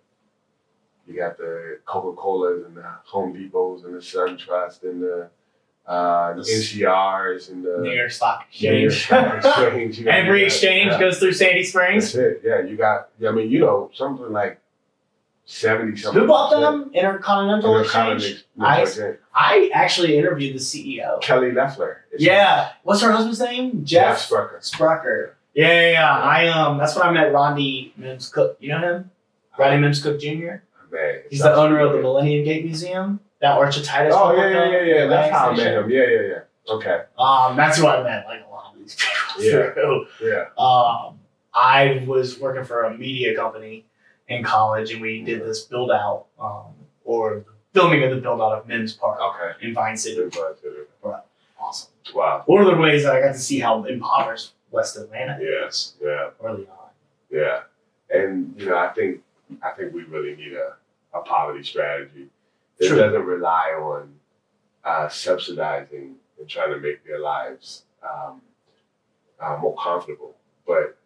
you got the Coca Colas and the Home Depots and the SunTrust and the uh, The NCRs and the New York Stock New York Exchange. Stock Exchange. You know, Every exchange yeah, goes through Sandy Springs. That's it. Yeah, you got. I mean, you know, something like seventy something. Who bought them? Intercontinental Exchange. I- I, I actually interviewed the CEO. Kelly Loeffler. Yeah. What's her husband's name? Jeff Jeff Sprecher. Sprecher. Yeah, yeah, yeah. I um that's when I met Rodney Mims Cook. You know him? Rodney Mims Cook Jr. Man, He's the owner of the Millennium Gate Museum. That orchititis. Oh yeah, yeah, yeah, yeah. That's how I met him. Yeah, yeah, yeah. Okay. Um, that's who I met like a lot of these people Yeah. through. Yeah. Um, I was working for a media company in college, and we did this build out, um, or filming of the build out of Mims Park Okay. in Vine City. Too. Awesome. Wow. One of the ways that I got to see how impoverished West Atlanta Yes. Yeah. early on. Yeah, and you know, I think I think we really need a, a poverty strategy that True. doesn't rely on uh, subsidizing and trying to make their lives um, uh, more comfortable, but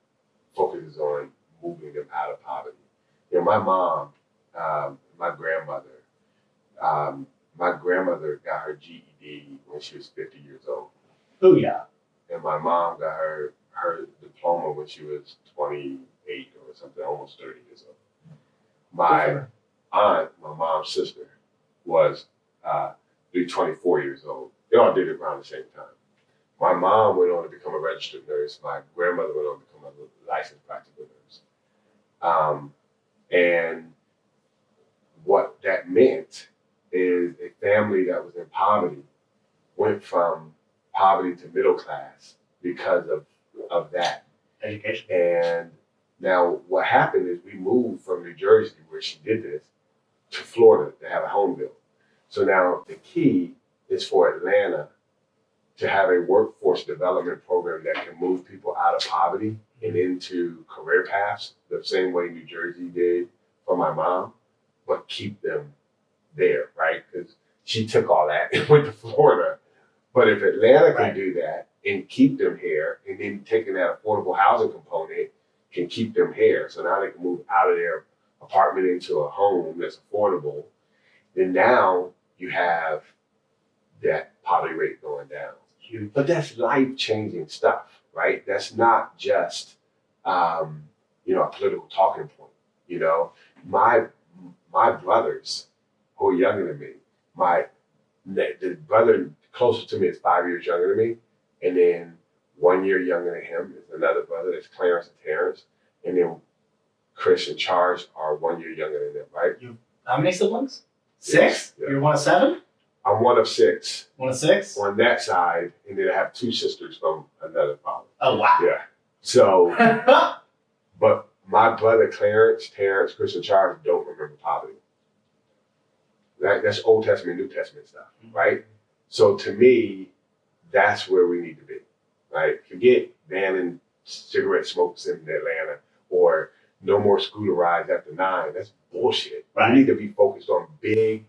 focuses on moving them out of poverty. You know, my mom, um, my grandmother, um, my grandmother got her GED when she was 50 years old Oh yeah. and my mom got her her diploma when she was 28 or something, almost 30 years old. My aunt, my mom's sister, was uh, 24 years old. They all did it around the same time. My mom went on to become a registered nurse. My grandmother went on to become a licensed practical nurse. Um, and what that meant is a family that was in poverty went from poverty to middle class because of, of that. Education. And now what happened is we moved from New Jersey, where she did this, to Florida to have a home built. So now the key is for Atlanta to have a workforce development program that can move people out of poverty and into career paths the same way New Jersey did for my mom, but keep them there, right? Because she took all that and went to Florida. But if Atlanta can Right. do that and keep them here, and then taking that affordable housing component can keep them here, so now they can move out of their apartment into a home that's affordable, then now you have that poverty rate going down. But that's life changing stuff, right? That's not just um, you know a political talking point. You know, my my brothers who are younger than me, my the brother closest to me is five years younger than me, and then one year younger than him is another brother that's Clarence and Terrence, and then Chris and Charles are one year younger than them, right? You, How many siblings? Six. Yeah. You're one of seven. I'm one of six One of six. on that side, and then I have two sisters from another father. Oh wow. Yeah. So, but my brother Clarence, Terrence, Chris, and Charles don't remember poverty. That, that's Old Testament, New Testament stuff, mm-hmm. right? So to me, that's where we need to be, right? Forget banning cigarette smokes in Atlanta or no more scooter rides after nine. That's bullshit. Right. We need to be focused on big,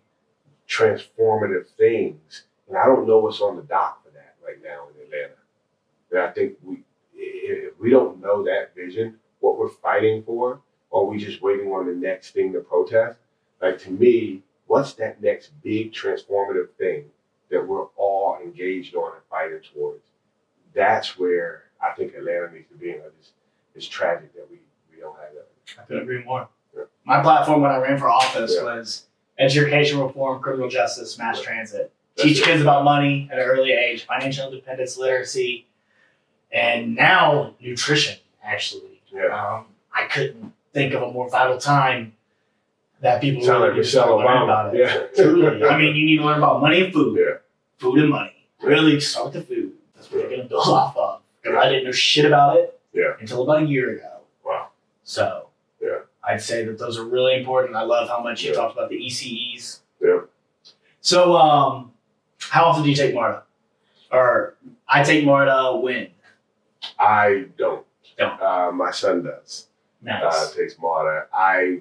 transformative things. And I don't know what's on the dock for that right now in Atlanta. And I think we, if we don't know that vision, what we're fighting for, or we just waiting on the next thing to protest, like to me, what's that next big transformative thing that we're all engaged on and fighting towards? That's where I think Atlanta needs to be. And it's, it's tragic that we, we don't have that. I couldn't agree more. Yeah. My platform when I ran for office Yeah. was education reform, criminal justice, mass transit. Teach kids about money at an early age, financial independence, literacy. and now nutrition. Actually, Yeah. um, I couldn't think of a more vital time that people Sound really like to Michelle learning Obama. about it. Yeah. Truly, I mean, you need to learn about money and food. Yeah. Food and money. Really start with the food. That's what you're gonna build off of. Because I didn't know shit about it Yeah. until about a year ago. Wow. So. I'd say that those are really important. I love how much you Yeah. talked about the ECEs. Yeah. So um, how often do you take Marta? Or I take Marta when? I don't. Don't. Uh, my son does. Nice. Uh, takes Marta. I,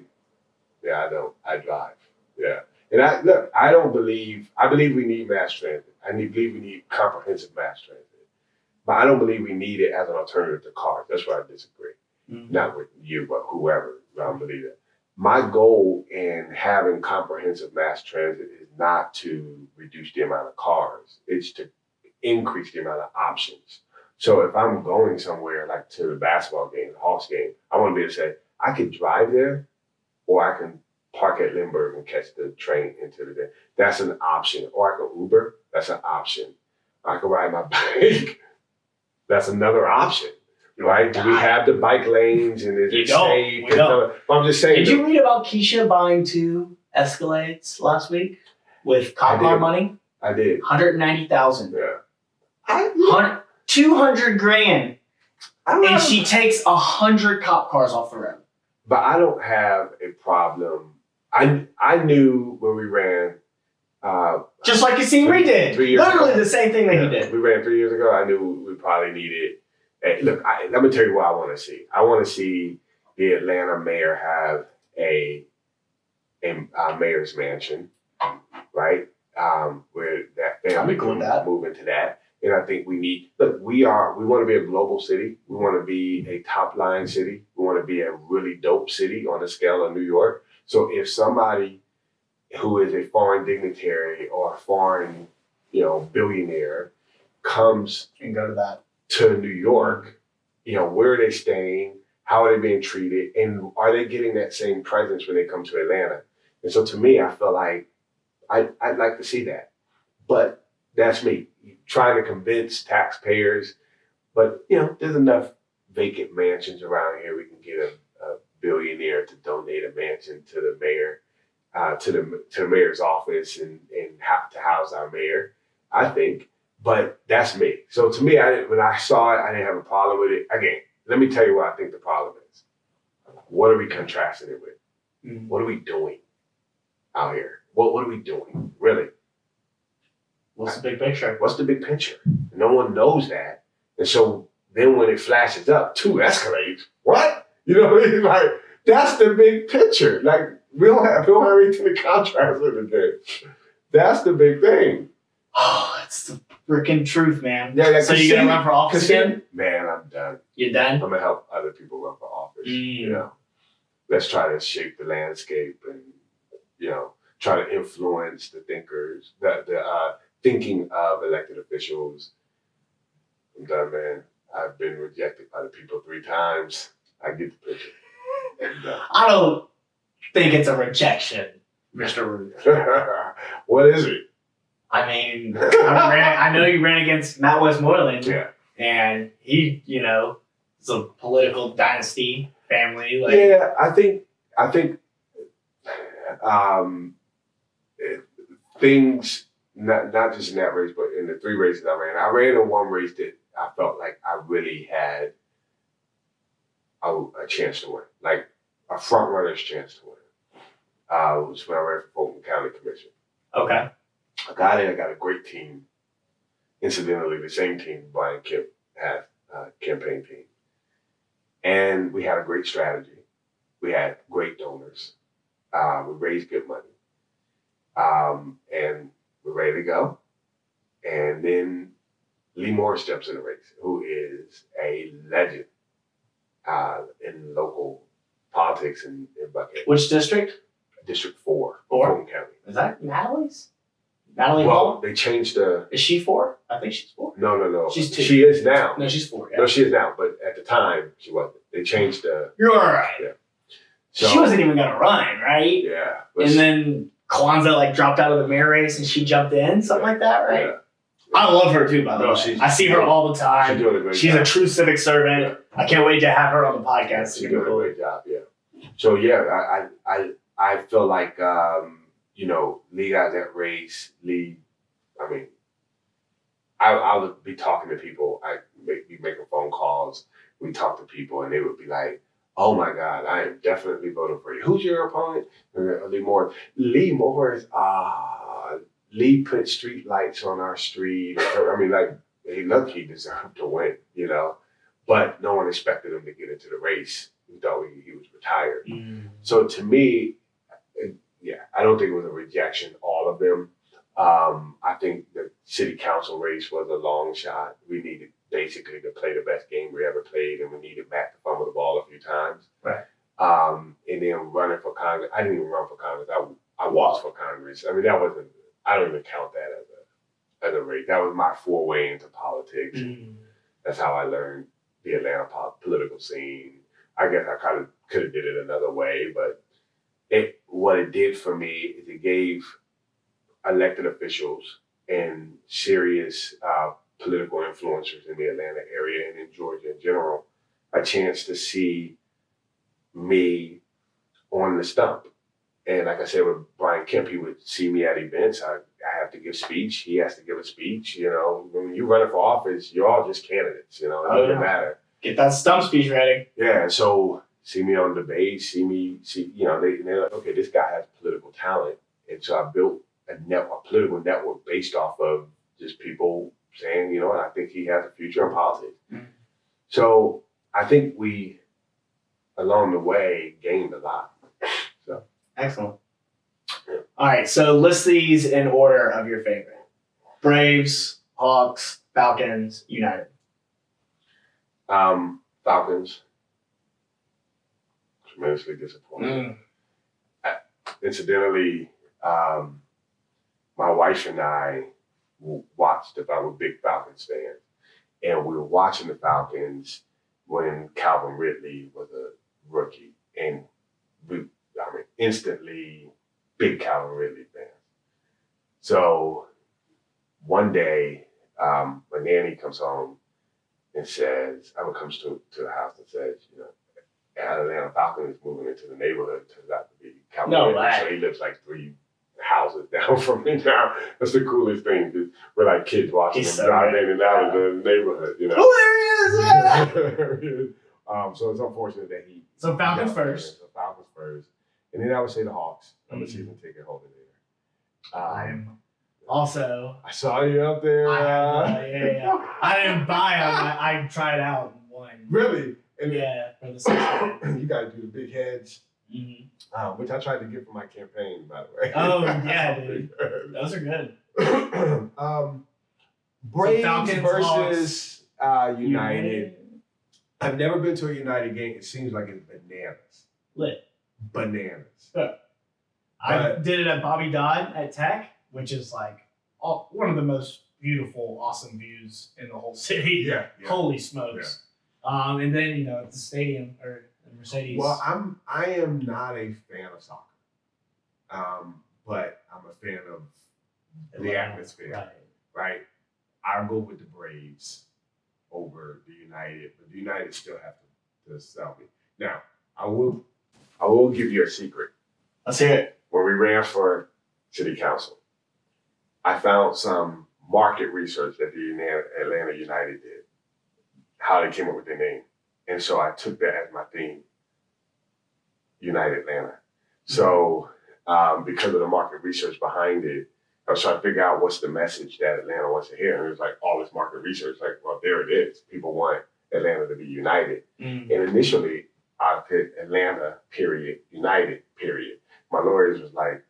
yeah, I don't. I drive. Yeah. And I look. I don't believe. I believe we need mass transit. I need, believe we need comprehensive mass transit. But I don't believe we need it as an alternative to cars. That's where I disagree. Mhm. Not with you, but whoever. I don't believe that. My goal in having comprehensive mass transit is not to reduce the amount of cars. It's to increase the amount of options. So if I'm going somewhere like to the basketball game, the Hawks game, I want to be able to say, I can drive there or I can park at Lindbergh and catch the train into the day. That's an option. Or I can Uber. That's an option. I can ride my bike. That's another option. Right? Do we have the bike lanes and is You it don't. safe? We and don't. stuff? I'm just saying. Did you read about Keisha buying two Escalades last week with cop car money? I did. 190,000. Yeah. I, 200 grand. I'm And she takes 100 cop cars off the road. but I don't have a problem. I I knew when we ran. Uh, Just like Casey did. Three years Literally ago. the same thing that he did. We ran three years ago. I knew we probably needed. Hey, look, I, let me tell you what I want to see. I want to see the Atlanta mayor have a a, uh mayor's mansion, right? Um, where that family can that. move into that. And I think we need look, we are we want to be a global city. We want to be a top line city. We want to be a really dope city on the scale of New York. So if somebody who is a foreign dignitary or a foreign, you know, billionaire comes And go to that. To New York, you know, where are they staying? How are they being treated? And are they getting that same presence when they come to Atlanta? And so to me, I feel like I, I'd like to see that. But that's me trying to convince taxpayers. But, you know, there's enough vacant mansions around here. We can get a, a billionaire to donate a mansion to the mayor, uh, to the to the mayor's office and, and to house our mayor, I think. But that's me. So to me, I didn't, when I saw it, I didn't have a problem with it. Again, let me tell you what I think the problem is. What are we contrasting it with? Mm. What are we doing out here? What what are we doing? Really? What's the big picture? What's the big picture? No one knows that. And so then when it flashes up, two Escalades, what? You know what I mean? Like that's the big picture. Like we don't have we don't have anything to contrast with it. That's the big thing. Oh, it's the freaking truth, man. Yeah, yeah, so you gonna run for office again? man, I'm done. You're done? I'm gonna help other people run for office. You Mm. know, let's try to shape the landscape and you know try to influence the thinkers, the the uh, thinking of elected officials. I'm done, man. I've been rejected by the people three times. I get the picture. I'm done. I don't think it's a rejection, Mr. Ruth. what is it? I mean, I, ran, I know you ran against Matt Westmoreland, Yeah. and he, you know, it's a political dynasty family. Like, yeah, I think I think um, it- things not not just in that race, but in the three races I ran. I ran in one race that I felt like I really had a, a chance to win, like a front runner's chance to win. Uh, it was when I ran for Fulton County Commission. okay, I got it. I got a great team. Incidentally, the same team Brian Kemp had, uh, campaign team. And we had a great strategy. We had great donors. Uh, we raised good money. Um, and we're ready to go. And then Lee Moore steps in the race, who is a legend uh, in local politics in, in Buckhead, which district District 4, Four? County. is that? Natalie's. Natalie Well, Hall. they changed the Is she four? I think she's four. No, no, no. She's two. She is now. No, she's four. Yeah. No, she is now. But at the time, she wasn't. They changed the. You're all right. So, she wasn't even gonna run, right? Yeah. And then Kwanza like dropped out of the mayor race and she jumped in, something like that, right? yeah. I love her too, by the No, way. I see her all the time. She's doing a great She's job. a true civic servant. I can't wait to have her on the podcast. She's doing a great job. Yeah. So yeah, I I I, I feel like um, you know Lee got that race. Lee, I mean, I I would be talking to people. I make be making phone calls. We talk to people, and they would be like. Oh my God! I am definitely voting for you. Who's your opponent? Uh, Lee Moore. Lee Moore is ah. Lee put street lights on our street. I mean, like, he look, he deserved to win, you know. But no one expected him to get into the race. We thought he, he was retired. Mm. So to me, yeah, I don't think it was a rejection. All of them. Um, I think the city council race was a long shot. We needed basically to play the best game we ever played, and we needed Matt to fumble the ball a few times. Right. Um, and then running for Congress, I didn't even run for Congress. I I was for Congress. I mean, that wasn't. I don't even count that as a as a race. That was my foray into politics. Mm. That's how I learned the Atlanta po- political scene. I guess I kind of could have did it another way, but it what it did for me is it gave elected officials and serious uh, political influencers in the Atlanta area and in Georgia in general a chance to see me on the stump. And like I said with Brian Kemp, he would see me at events. I, I have to give speech. He has to give a speech. You know, when you running for office, you're all just candidates. You know, it Oh, doesn't yeah. matter. Get that stump speech ready. Yeah, so see me on debate, see me, see you know, they, they're like, okay, this guy has political talent, and so I built a net, a political network based off of just people saying, you know, I think he has a future in politics. Mhm. So I think we, along the way, gained a lot. So Excellent. Yeah. All right, so list these in order of your favorite: Braves, Hawks, Falcons, United. Um, Falcons, tremendously disappointed. incidentally, um, my wife and I watched. If I were big Falcons fans, and we were watching the Falcons when Calvin Ridley was a rookie, and we, I mean, instantly big Calvin Ridley fans. So one day, um, my nanny comes home and says, I comes to, to the house and says, you know, Atlanta Falcon is moving into the neighborhood. Turns out to be Calvin No way. So he lives like three houses down from me now. That's the coolest thing. We're like kids watching He's him so drive in and out of the neighborhood, you know. Oh, there he is! um, so it's unfortunate that he. So Falcons first. So Falcons first. And then I would say the Hawks. I'm a Mhm. season ticket holder there. Um, I'm also. I saw you up there. I, uh, uh, yeah, yeah. I didn't buy them. I, I tried out one. really? And Yeah, for the you got to do the big heads, mm uh, which I tried to get for my campaign, by the way. Oh, yeah, dude. Those are good. um, Braves versus uh, United. I've never been to a United game. It seems like it's bananas. Lit. Bananas. I did it at Bobby Dodd at Tech, which is like all, one of the most beautiful, awesome views in the whole city. Yeah. yeah. Holy smokes! Um, and then you know at the stadium or the Mercedes. Well, I'm I am not a fan of soccer, um, but I'm a fan of the Atlanta, atmosphere. Right. right? I'll go with the Braves over the United, but the United still have to, to sell me. Now, I will I will give you a secret. Let's hear it. When we ran for city council, I found some market research that the Atlanta United did, how they came up with their name. And so I took that as my theme, United Atlanta. So um, because of the market research behind it, I was trying to figure out what's the message that Atlanta wants to hear. And it was like all this market research, like, well, there it is. People want Atlanta to be united. Mm. And initially, I put Atlanta, period, United, period. My lawyers was like,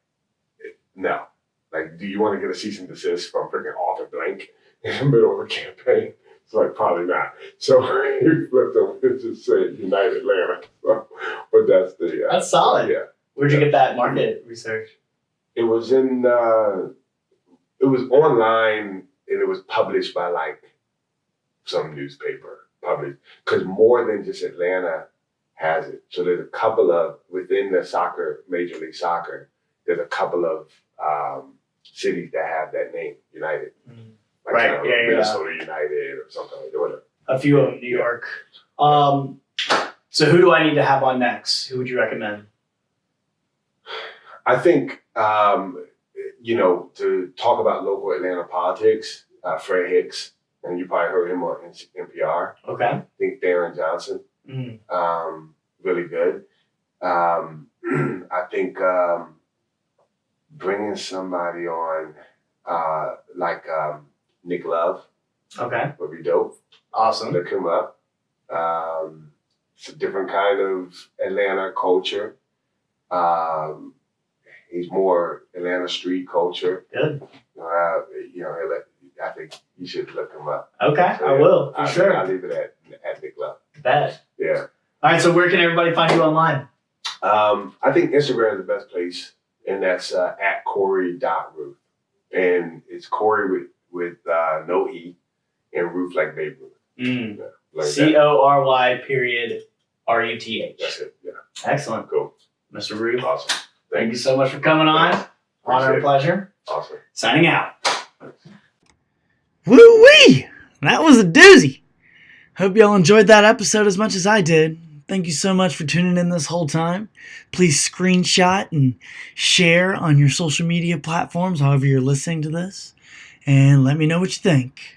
no. Like, do you want to get a cease and desist from freaking Arthur Blank in the middle of a campaign? It's like, probably not. So he flipped them and just said United Atlanta. So, but that's the. Uh, That's solid. Yeah. Where'd you get that market research? It was in, uh, it was online and it was published by like some newspaper published because more than just Atlanta has it. So there's a couple of within the soccer, Major League Soccer, there's a couple of um, cities that have that name, United. Mm. Like Right, kind of yeah, yeah, yeah. Minnesota United or something like that. A few of them, New York. Um, so who do I need to have on next? Who would you recommend? I think um, you know to talk about local Atlanta politics. Uh, Fred Hicks, and you probably heard him on NPR. Okay. I think Darren Johnson. Mm. um, really good. Um, I think um, bringing somebody on uh, like um, Nick Love Okay. would be dope. Awesome. Look him up. Um, it's a different kind of Atlanta culture. Um, he's more Atlanta street culture. Good. Uh, you know, I think you should look him up. Okay. So, I yeah, will for I, sure. I'll leave it at, at Nick Love. Bet. Yeah. All right. So where can everybody find you online? Um, I think Instagram is the best place, and that's uh, at Corey.Ruth. And it's Corey with, with uh, no E and Ruth like Babe Ruth. Mm. Like C that. O R Y period R U T H. That's it. Yeah. Excellent, Cool. Mr. Ruth. Awesome. Thank you so much for coming on. Honor and pleasure. Awesome. Signing out. Woo wee! That was a doozy. Hope y'all enjoyed that episode as much as I did. Thank you so much for tuning in this whole time. Please screenshot and share on your social media platforms, however you're listening to this, and let me know what you think.